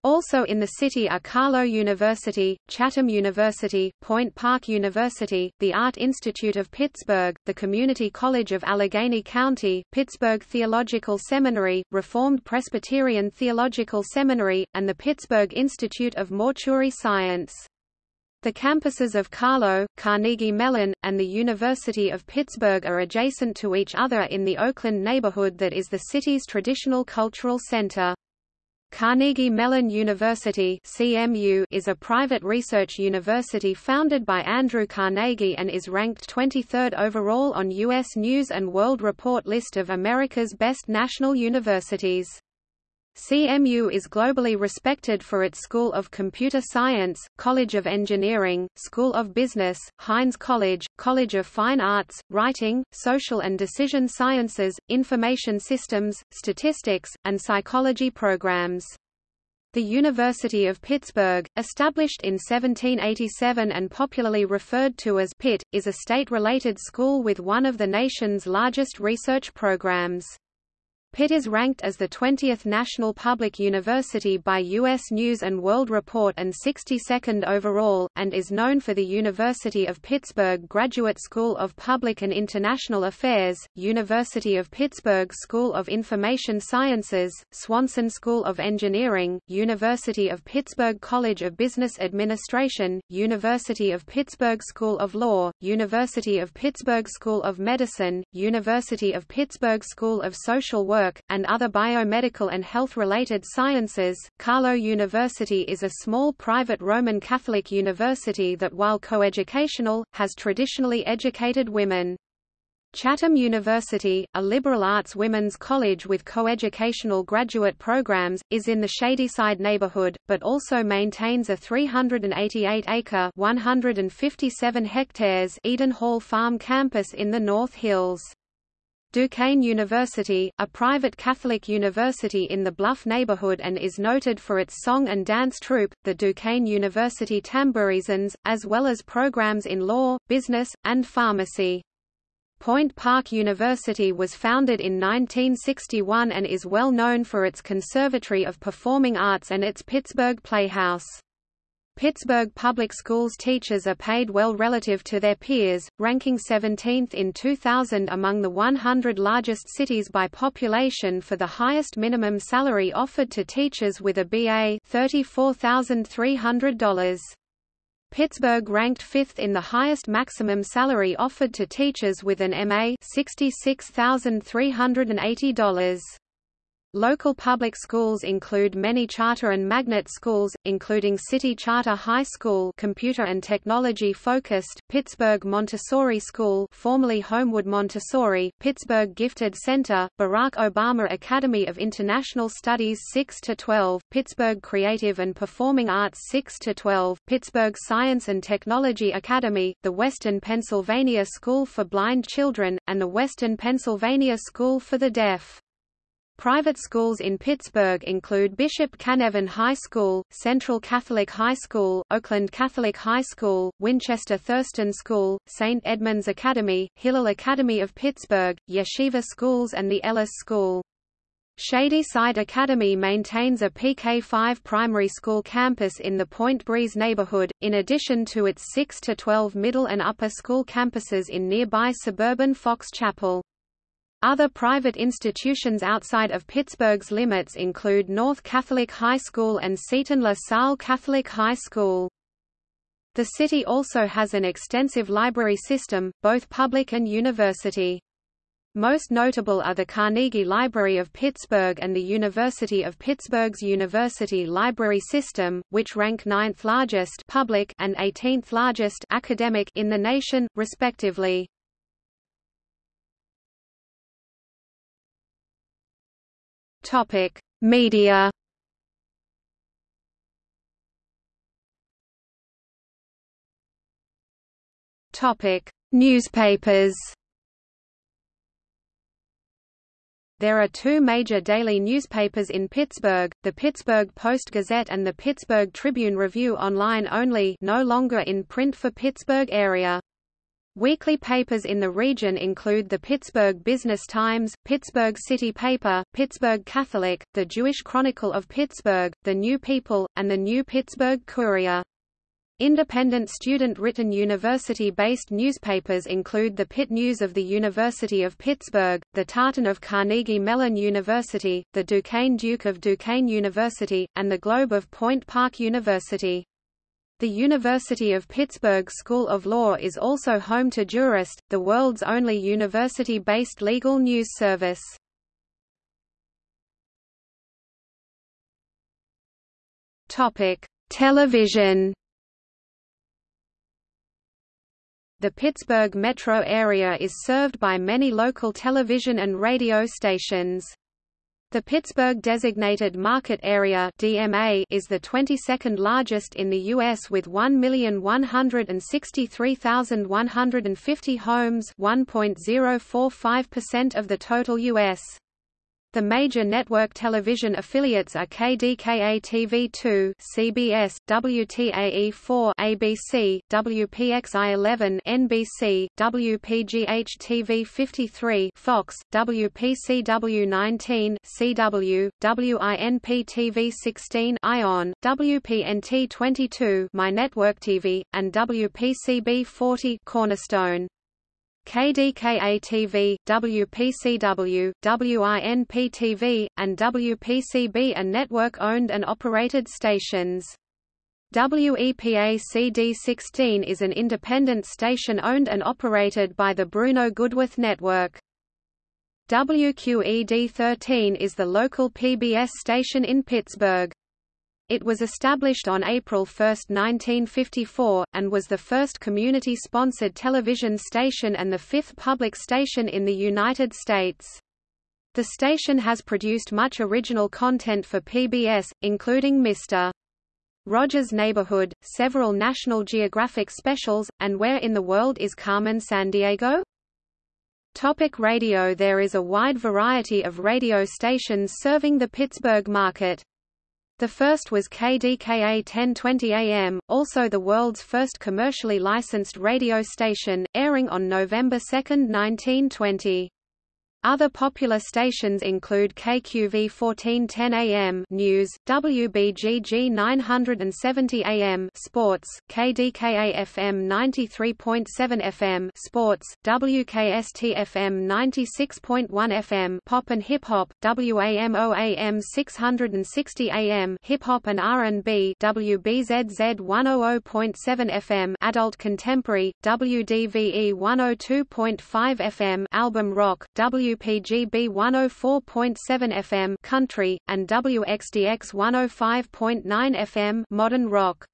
Also in the city are Carlow University, Chatham University, Point Park University, the Art Institute of Pittsburgh, the Community College of Allegheny County, Pittsburgh Theological Seminary, Reformed Presbyterian Theological Seminary, and the Pittsburgh Institute of Mortuary Science. The campuses of Carlow, Carnegie Mellon, and the University of Pittsburgh are adjacent to each other in the Oakland neighborhood that is the city's traditional cultural center. Carnegie Mellon University CMU is a private research university founded by Andrew Carnegie and is ranked 23rd overall on U.S. News & World Report list of America's best national universities. CMU is globally respected for its School of Computer Science, College of Engineering, School of Business, Heinz College, College of Fine Arts, Writing, Social and Decision Sciences, Information Systems, Statistics, and Psychology programs. The University of Pittsburgh, established in 1787 and popularly referred to as Pitt, is a state-related school with one of the nation's largest research programs. Pitt is ranked as the 20th National Public University by U.S. News & World Report and 62nd overall, and is known for the University of Pittsburgh Graduate School of Public and International Affairs, University of Pittsburgh School of Information Sciences, Swanson School of Engineering, University of Pittsburgh College of Business Administration, University of Pittsburgh School of Law, University of Pittsburgh School of Medicine, University of Pittsburgh School of Social Work, work, and other biomedical and health-related sciences. Carlow University is a small private Roman Catholic university that while coeducational, has traditionally educated women. Chatham University, a liberal arts women's college with coeducational graduate programs, is in the Shadyside neighborhood, but also maintains a 388-acre (157 hectares) Eden Hall Farm campus in the North Hills. Duquesne University, a private Catholic university in the Bluff neighborhood and is noted for its song and dance troupe, the Duquesne University Tamburitzans, as well as programs in law, business, and pharmacy. Point Park University was founded in 1961 and is well known for its Conservatory of Performing Arts and its Pittsburgh Playhouse. Pittsburgh Public Schools teachers are paid well relative to their peers, ranking 17th in 2000 among the 100 largest cities by population for the highest minimum salary offered to teachers with a BA $34,300. Pittsburgh ranked fifth in the highest maximum salary offered to teachers with an MA $66,380. Local public schools include many charter and magnet schools, including City Charter High School computer and technology focused, Pittsburgh Montessori School formerly Homewood Montessori, Pittsburgh Gifted Center, Barack Obama Academy of International Studies 6–12, Pittsburgh Creative and Performing Arts 6–12, Pittsburgh Science and Technology Academy, the Western Pennsylvania School for Blind Children, and the Western Pennsylvania School for the Deaf. Private schools in Pittsburgh include Bishop Canevin High School, Central Catholic High School, Oakland Catholic High School, Winchester Thurston School, St. Edmunds Academy, Hillel Academy of Pittsburgh, Yeshiva Schools and the Ellis School. Shady Side Academy maintains a PK-5 primary school campus in the Point Breeze neighborhood, in addition to its 6-12 middle and upper school campuses in nearby suburban Fox Chapel. Other private institutions outside of Pittsburgh's limits include North Catholic High School and Seton La Salle Catholic High School. The city also has an extensive library system, both public and university. Most notable are the Carnegie Library of Pittsburgh and the University of Pittsburgh's University Library System, which rank 9th largest public and 18th largest academic in the nation, respectively. Topic: Media. Topic: Newspapers. There are two major daily newspapers in Pittsburgh, the Pittsburgh Post-Gazette and the Pittsburgh Tribune Review online only no longer in print for Pittsburgh area. Weekly papers in the region include the Pittsburgh Business Times, Pittsburgh City Paper, Pittsburgh Catholic, the Jewish Chronicle of Pittsburgh, The New People, and the New Pittsburgh Courier. Independent student-written university-based newspapers include the Pitt News of the University of Pittsburgh, the Tartan of Carnegie Mellon University, the Duquesne Duke of Duquesne University, and the Globe of Point Park University. The University of Pittsburgh School of Law is also home to Jurist, the world's only university-based legal news service. Topic: Television. The Pittsburgh metro area is served by many local television and radio stations. The Pittsburgh Designated Market Area (DMA) is the 22nd largest in the U.S. with 1,163,150 homes, 1.045% of the total U.S. The major network television affiliates are KDKA-TV2, CBS, WTAE4, ABC, WPXI11, NBC, WPGH-TV53, Fox, WPCW19, CW, WINP-TV16, ION, WPNT22, My Network TV, and WPCB40, Cornerstone. KDKA-TV, WPCW, WINP-TV, and WPCB are network-owned and operated stations. WEPA-CD16 is an independent station owned and operated by the Bruno Goodworth Network. WQED-13 is the local PBS station in Pittsburgh. It was established on April 1, 1954, and was the first community-sponsored television station and the fifth public station in the United States. The station has produced much original content for PBS, including Mr. Rogers' Neighborhood, several National Geographic specials, and Where in the World is Carmen Sandiego? Topic radio There is a wide variety of radio stations serving the Pittsburgh market. The first was KDKA 1020 AM, also the world's first commercially licensed radio station, airing on November 2, 1920. Other popular stations include KQV 1410 AM News, WBGG 970 AM Sports, KDKA FM 93.7 FM Sports, WKST FM 96.1 FM Pop and Hip Hop, WAMO AM 660 AM Hip Hop and R&B, WBZZ 100.7 FM Adult Contemporary, WDVE 102.5 FM Album Rock, W WPGB 104.7 FM country, and WXDX 105.9 FM modern rock.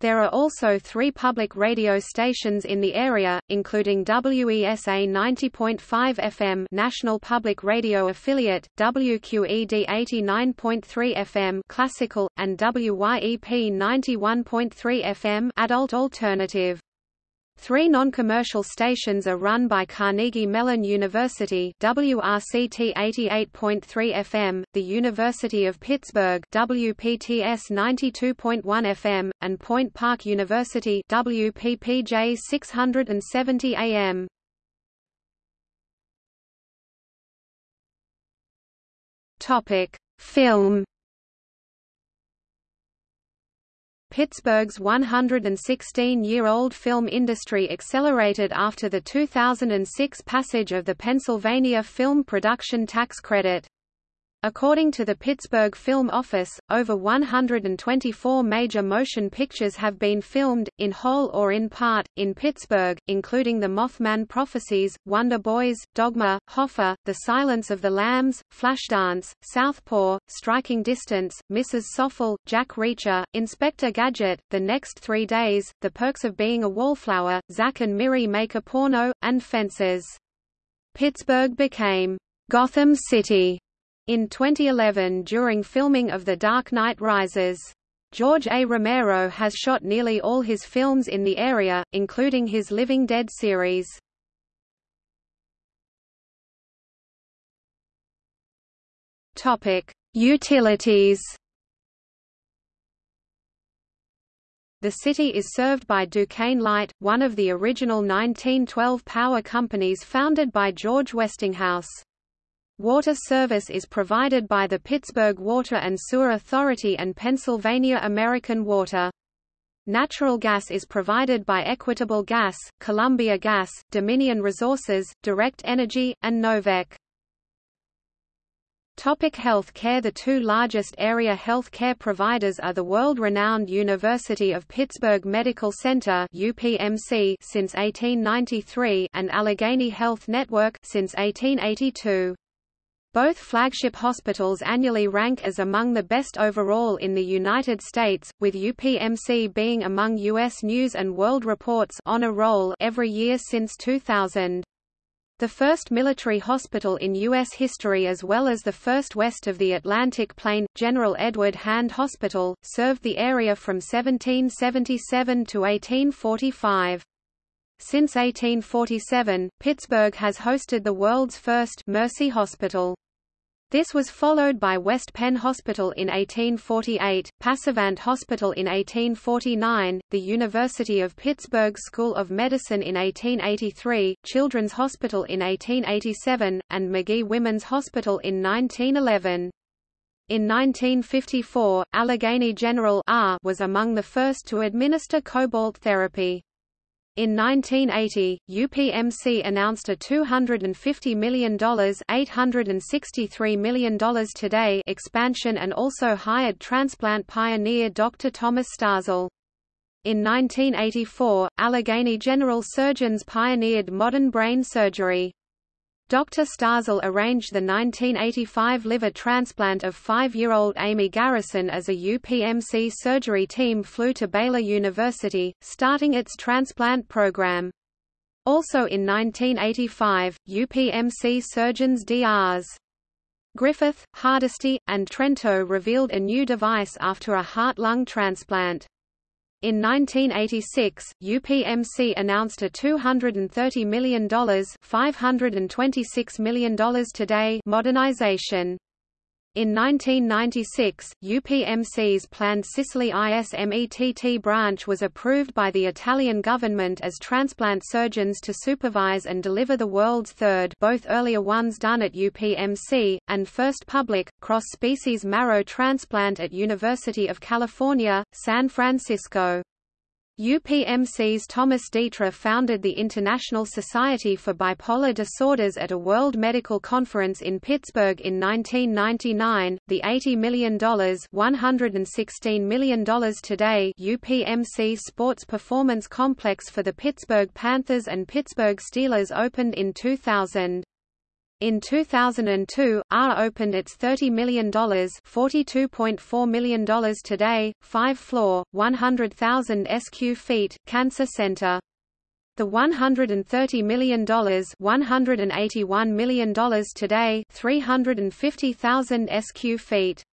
There are also three public radio stations in the area, including WESA 90.5 FM National Public Radio Affiliate, WQED 89.3 FM Classical, and WYEP 91.3 FM Adult Alternative. Three non-commercial stations are run by Carnegie Mellon University WRCT 88.3 FM, the University of Pittsburgh WPTS 92.1 FM, and Point Park University WPPJ 670 AM. Topic: Film Pittsburgh's 116-year-old film industry accelerated after the 2006 passage of the Pennsylvania Film Production Tax Credit. According to the Pittsburgh Film Office, over 124 major motion pictures have been filmed, in whole or in part, in Pittsburgh, including The Mothman Prophecies, Wonder Boys, Dogma, Hoffa, The Silence of the Lambs, Flashdance, Southpaw, Striking Distance, Mrs. Soffel, Jack Reacher, Inspector Gadget, The Next Three Days, The Perks of Being a Wallflower, Zack and Miri Make a Porno, and Fences. Pittsburgh became Gotham City in 2011 during filming of The Dark Knight Rises. George A. Romero has shot nearly all his films in the area, including his Living Dead series. Utilities. The city is served by Duquesne Light, one of the original 1912 power companies founded by George Westinghouse. Water service is provided by the Pittsburgh Water and Sewer Authority and Pennsylvania American Water. Natural gas is provided by Equitable Gas, Columbia Gas, Dominion Resources, Direct Energy, and Novec. Topic health care The two largest area health care providers are the world-renowned University of Pittsburgh Medical Center UPMC since 1893 and Allegheny Health Network since 1882. Both flagship hospitals annually rank as among the best overall in the United States, with UPMC being among U.S. News & World Report's honor roll every year since 2000. The first military hospital in U.S. history as well as the first west of the Atlantic Plain, General Edward Hand Hospital, served the area from 1777 to 1845. Since 1847, Pittsburgh has hosted the world's first Mercy Hospital. This was followed by West Penn Hospital in 1848, Passavant Hospital in 1849, the University of Pittsburgh School of Medicine in 1883, Children's Hospital in 1887, and Magee Women's Hospital in 1911. In 1954, Allegheny General R was among the first to administer cobalt therapy. In 1980, UPMC announced a $250 million $863 million today expansion and also hired transplant pioneer Dr. Thomas Starzl. In 1984, Allegheny General Surgeons pioneered modern brain surgery. Dr. Starzl arranged the 1985 liver transplant of five-year-old Amy Garrison as a UPMC surgery team flew to Baylor University, starting its transplant program. Also in 1985, UPMC surgeons Drs. Griffith, Hardesty, and Trento revealed a new device after a heart-lung transplant. In 1986, UPMC announced a $230 million $526 million today modernization. In 1996, UPMC's planned Sicily ISMETT branch was approved by the Italian government as transplant surgeons to supervise and deliver the world's third both earlier ones done at UPMC, and first public, cross-species marrow transplant at University of California, San Francisco. UPMC's Thomas Dietrich founded the International Society for Bipolar Disorders at a World Medical Conference in Pittsburgh in 1999. The $80 million $116 million today UPMC Sports Performance Complex for the Pittsburgh Panthers and Pittsburgh Steelers opened in 2000. In 2002, R opened its $30 million $42.4 million today, five-floor, 100,000 SQ feet, cancer center. The $130 million $181 million today 350,000 SQ feet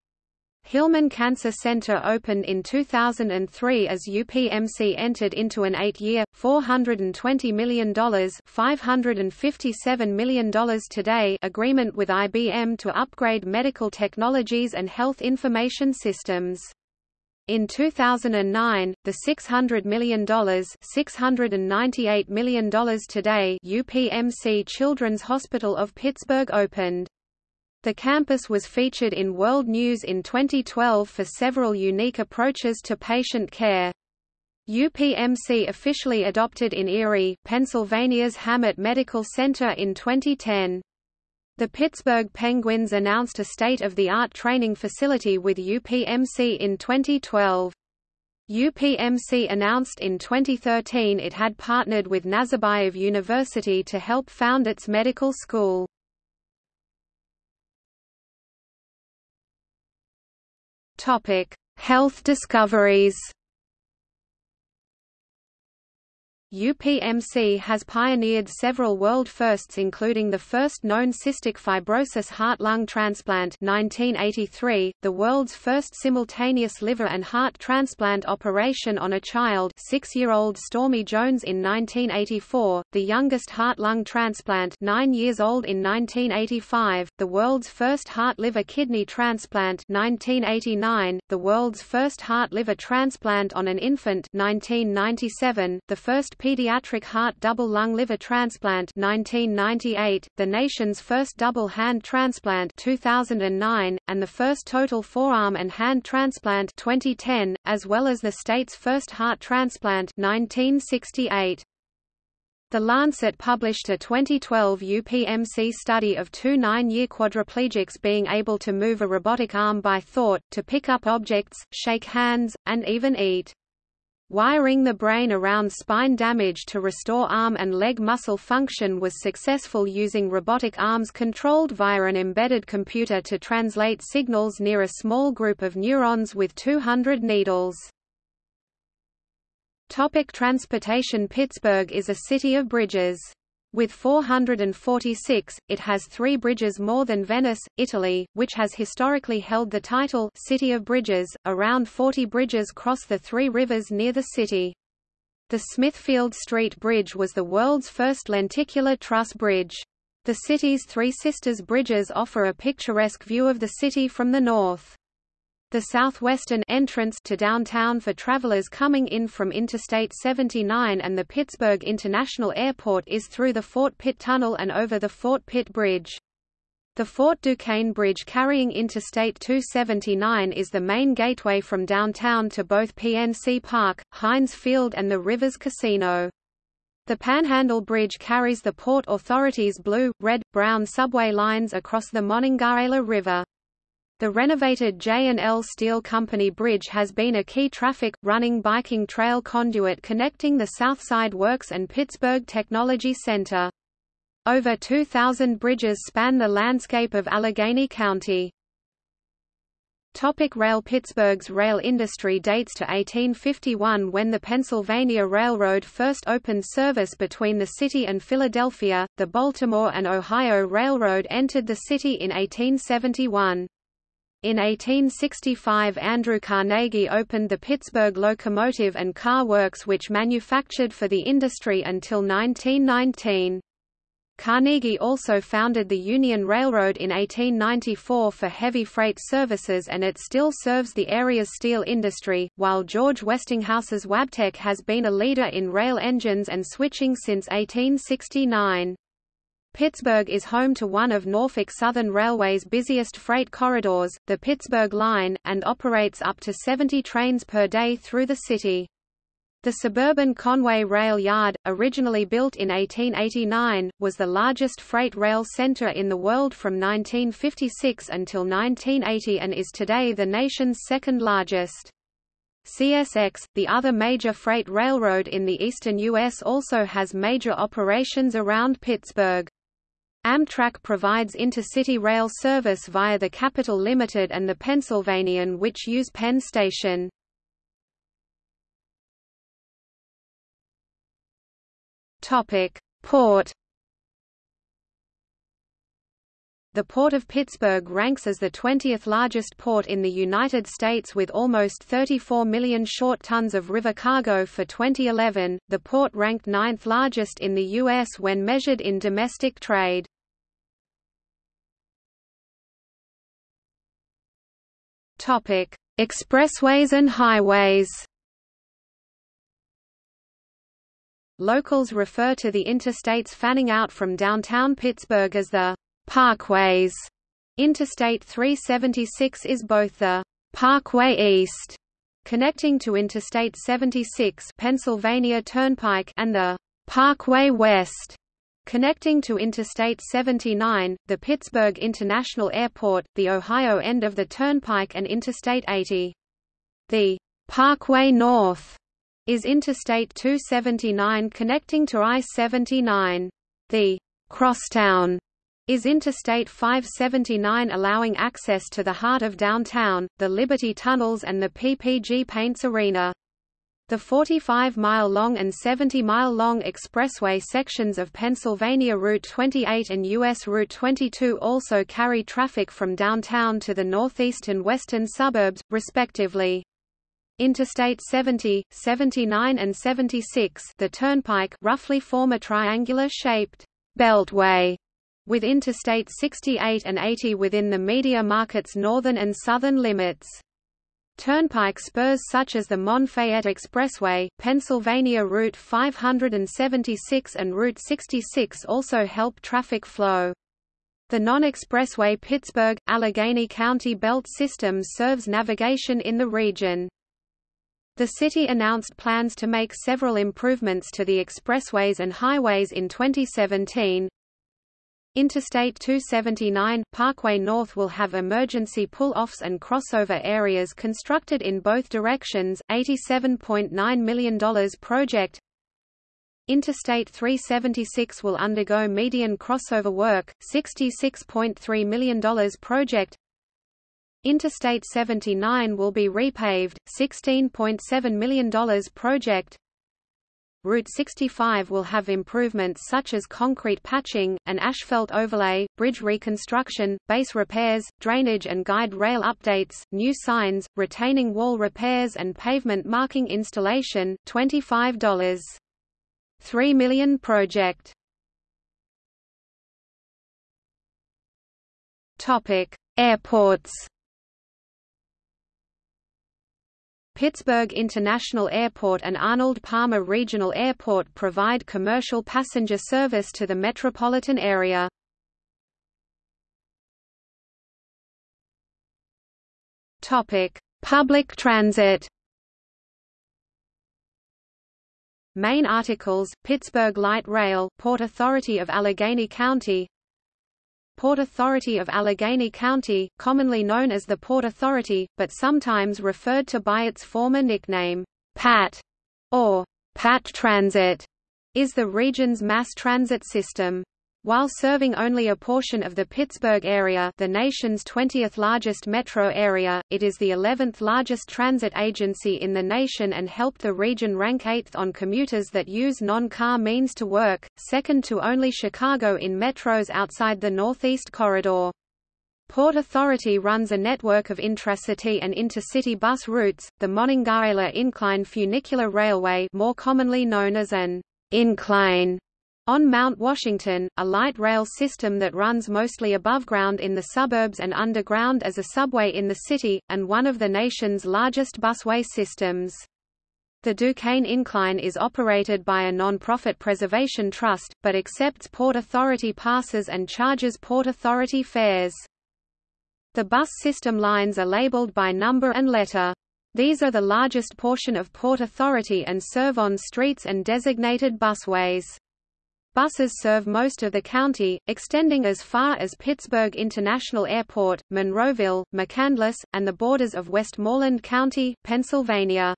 Hillman Cancer Center opened in 2003 as UPMC entered into an eight-year, $420 million $557 million today agreement with IBM to upgrade medical technologies and health information systems. In 2009, the $600 million $698 million today UPMC Children's Hospital of Pittsburgh opened. The campus was featured in World News in 2012 for several unique approaches to patient care. UPMC officially adopted in Erie, Pennsylvania's Hamot Medical Center in 2010. The Pittsburgh Penguins announced a state-of-the-art training facility with UPMC in 2012. UPMC announced in 2013 it had partnered with Nazarbayev University to help found its medical school. Topic: Health discoveries. UPMC has pioneered several world firsts including the first known cystic fibrosis heart-lung transplant 1983, the world's first simultaneous liver and heart transplant operation on a child six-year-old Stormy Jones in 1984, the youngest heart-lung transplant nine years old in 1985, the world's first heart-liver-kidney transplant 1989, the world's first heart-liver transplant on an infant 1997, the first pediatric heart double lung liver transplant 1998, the nation's first double hand transplant 2009, and the first total forearm and hand transplant 2010, as well as the state's first heart transplant 1968. The Lancet published a 2012 UPMC study of two nine-year quadriplegics being able to move a robotic arm by thought, to pick up objects, shake hands, and even eat. Wiring the brain around spine damage to restore arm and leg muscle function was successful using robotic arms controlled via an embedded computer to translate signals near a small group of neurons with 200 needles. Topic transportation Pittsburgh is a city of bridges. With 446, it has three bridges more than Venice, Italy, which has historically held the title City of Bridges. Around 40 bridges cross the three rivers near the city. The Smithfield Street Bridge was the world's first lenticular truss bridge. The city's Three Sisters bridges offer a picturesque view of the city from the north. The southwestern entrance to downtown for travelers coming in from Interstate 79 and the Pittsburgh International Airport is through the Fort Pitt Tunnel and over the Fort Pitt Bridge. The Fort Duquesne Bridge carrying Interstate 279 is the main gateway from downtown to both PNC Park, Heinz Field and the Rivers Casino. The Panhandle Bridge carries the Port Authority's blue, red, brown subway lines across the Monongahela River. The renovated J&L Steel Company Bridge has been a key traffic, running biking trail conduit connecting the Southside Works and Pittsburgh Technology Center. Over 2,000 bridges span the landscape of Allegheny County. Topic rail Pittsburgh's rail industry dates to 1851 when the Pennsylvania Railroad first opened service between the city and Philadelphia. The Baltimore and Ohio Railroad entered the city in 1871. In 1865 Andrew Carnegie opened the Pittsburgh Locomotive and Car Works which manufactured for the industry until 1919. Carnegie also founded the Union Railroad in 1894 for heavy freight services and it still serves the area's steel industry, while George Westinghouse's Wabtec has been a leader in rail engines and switching since 1869. Pittsburgh is home to one of Norfolk Southern Railway's busiest freight corridors, the Pittsburgh Line, and operates up to 70 trains per day through the city. The suburban Conway Rail Yard, originally built in 1889, was the largest freight rail center in the world from 1956 until 1980 and is today the nation's second largest. CSX, the other major freight railroad in the eastern U.S. also has major operations around Pittsburgh. Amtrak provides intercity rail service via the Capitol Limited and the Pennsylvanian which use Penn Station. Port The Port of Pittsburgh ranks as the 20th largest port in the United States with almost 34 million short tons of river cargo for 2011. The port ranked ninth largest in the U.S. when measured in domestic trade. Topic: Expressways and highways. Locals refer to the interstates fanning out from downtown Pittsburgh as the parkways. Interstate 376 is both the Parkway East, connecting to Interstate 76 Pennsylvania Turnpike and the Parkway West, connecting to Interstate 79, the Pittsburgh International Airport, the Ohio end of the Turnpike and Interstate 80. The Parkway North is Interstate 279 connecting to I-79. The Crosstown is Interstate 579 allowing access to the heart of downtown, the Liberty Tunnels and the PPG Paints Arena. The 45-mile-long and 70-mile-long expressway sections of Pennsylvania Route 28 and U.S. Route 22 also carry traffic from downtown to the northeast and western suburbs, respectively. Interstate 70, 79 and 76 the turnpike roughly form a triangular-shaped beltway with Interstate 68 and 80 within the media market's northern and southern limits. Turnpike spurs such as the Mon-Fayette Expressway, Pennsylvania Route 576 and Route 66 also help traffic flow. The non-expressway Pittsburgh, Allegheny County Belt System serves navigation in the region. The city announced plans to make several improvements to the expressways and highways in 2017, Interstate 279, Parkway North will have emergency pull-offs and crossover areas constructed in both directions, $87.9 million project. Interstate 376 will undergo median crossover work, $66.3 million project. Interstate 79 will be repaved, $16.7 million project. Route 65 will have improvements such as concrete patching, an asphalt overlay, bridge reconstruction, base repairs, drainage and guide rail updates, new signs, retaining wall repairs and pavement marking installation, $25. 3 million project. Topic: Airports Pittsburgh International Airport and Arnold Palmer Regional Airport provide commercial passenger service to the metropolitan area. Topic: Public transit. Main articles: Pittsburgh Light Rail, Port Authority of Allegheny County, Port Authority of Allegheny County, commonly known as the Port Authority, but sometimes referred to by its former nickname, PAT, or PAT Transit, is the region's mass transit system. While serving only a portion of the Pittsburgh area the nation's 20th largest metro area, it is the 11th largest transit agency in the nation and helped the region rank 8th on commuters that use non-car means to work, second to only Chicago in metros outside the Northeast Corridor. Port Authority runs a network of intracity and intercity bus routes, the Monongahela Incline Funicular Railway more commonly known as an incline on Mount Washington, a light rail system that runs mostly above ground in the suburbs and underground as a subway in the city, and one of the nation's largest busway systems. The Duquesne Incline is operated by a non-profit preservation trust, but accepts Port Authority passes and charges Port Authority fares. The bus system lines are labeled by number and letter. These are the largest portion of Port Authority and serve on streets and designated busways. Buses serve most of the county, extending as far as Pittsburgh International Airport, Monroeville, McCandless, and the borders of Westmoreland County, Pennsylvania.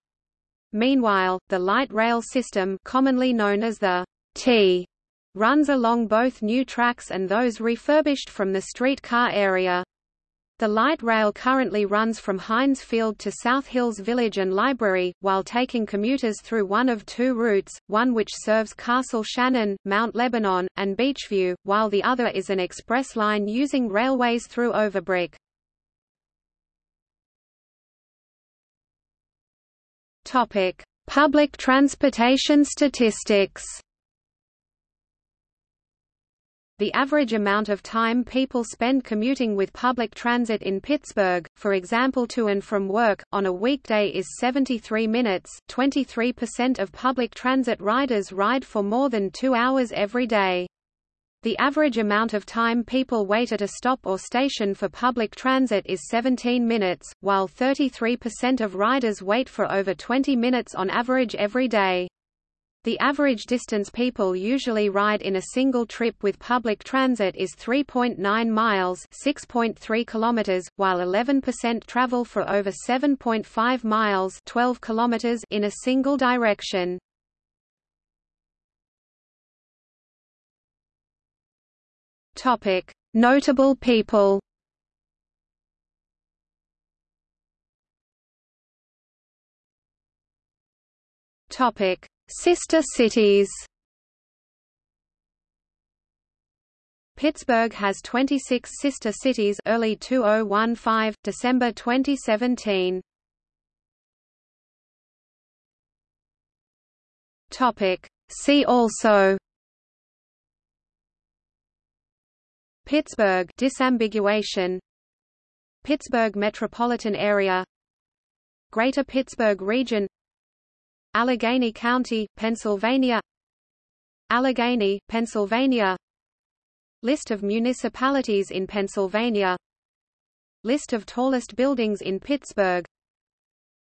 Meanwhile, the light rail system commonly known as the T runs along both new tracks and those refurbished from the streetcar area. The light rail currently runs from Heinz Field to South Hills Village and Library, while taking commuters through one of two routes, one which serves Castle Shannon, Mount Lebanon, and Beechview, while the other is an express line using railways through Overbrook. Public transportation statistics the average amount of time people spend commuting with public transit in Pittsburgh, for example to and from work, on a weekday is 73 minutes. 23% of public transit riders ride for more than two hours every day. The average amount of time people wait at a stop or station for public transit is 17 minutes, while 33% of riders wait for over 20 minutes on average every day. The average distance people usually ride in a single trip with public transit is 3.9 miles (6.3 kilometers), while 11% travel for over 7.5 miles (12 kilometers) in a single direction. Topic: Notable people. Topic: Sister cities. Pittsburgh has 26 sister cities early 2015 December 2017 Topic. See also. Pittsburgh disambiguation. Pittsburgh metropolitan area. Greater Pittsburgh region Allegheny County, Pennsylvania. Allegheny, Pennsylvania. List of municipalities in Pennsylvania. List of tallest buildings in Pittsburgh.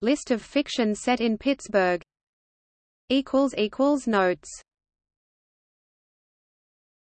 List of fiction set in Pittsburgh. Notes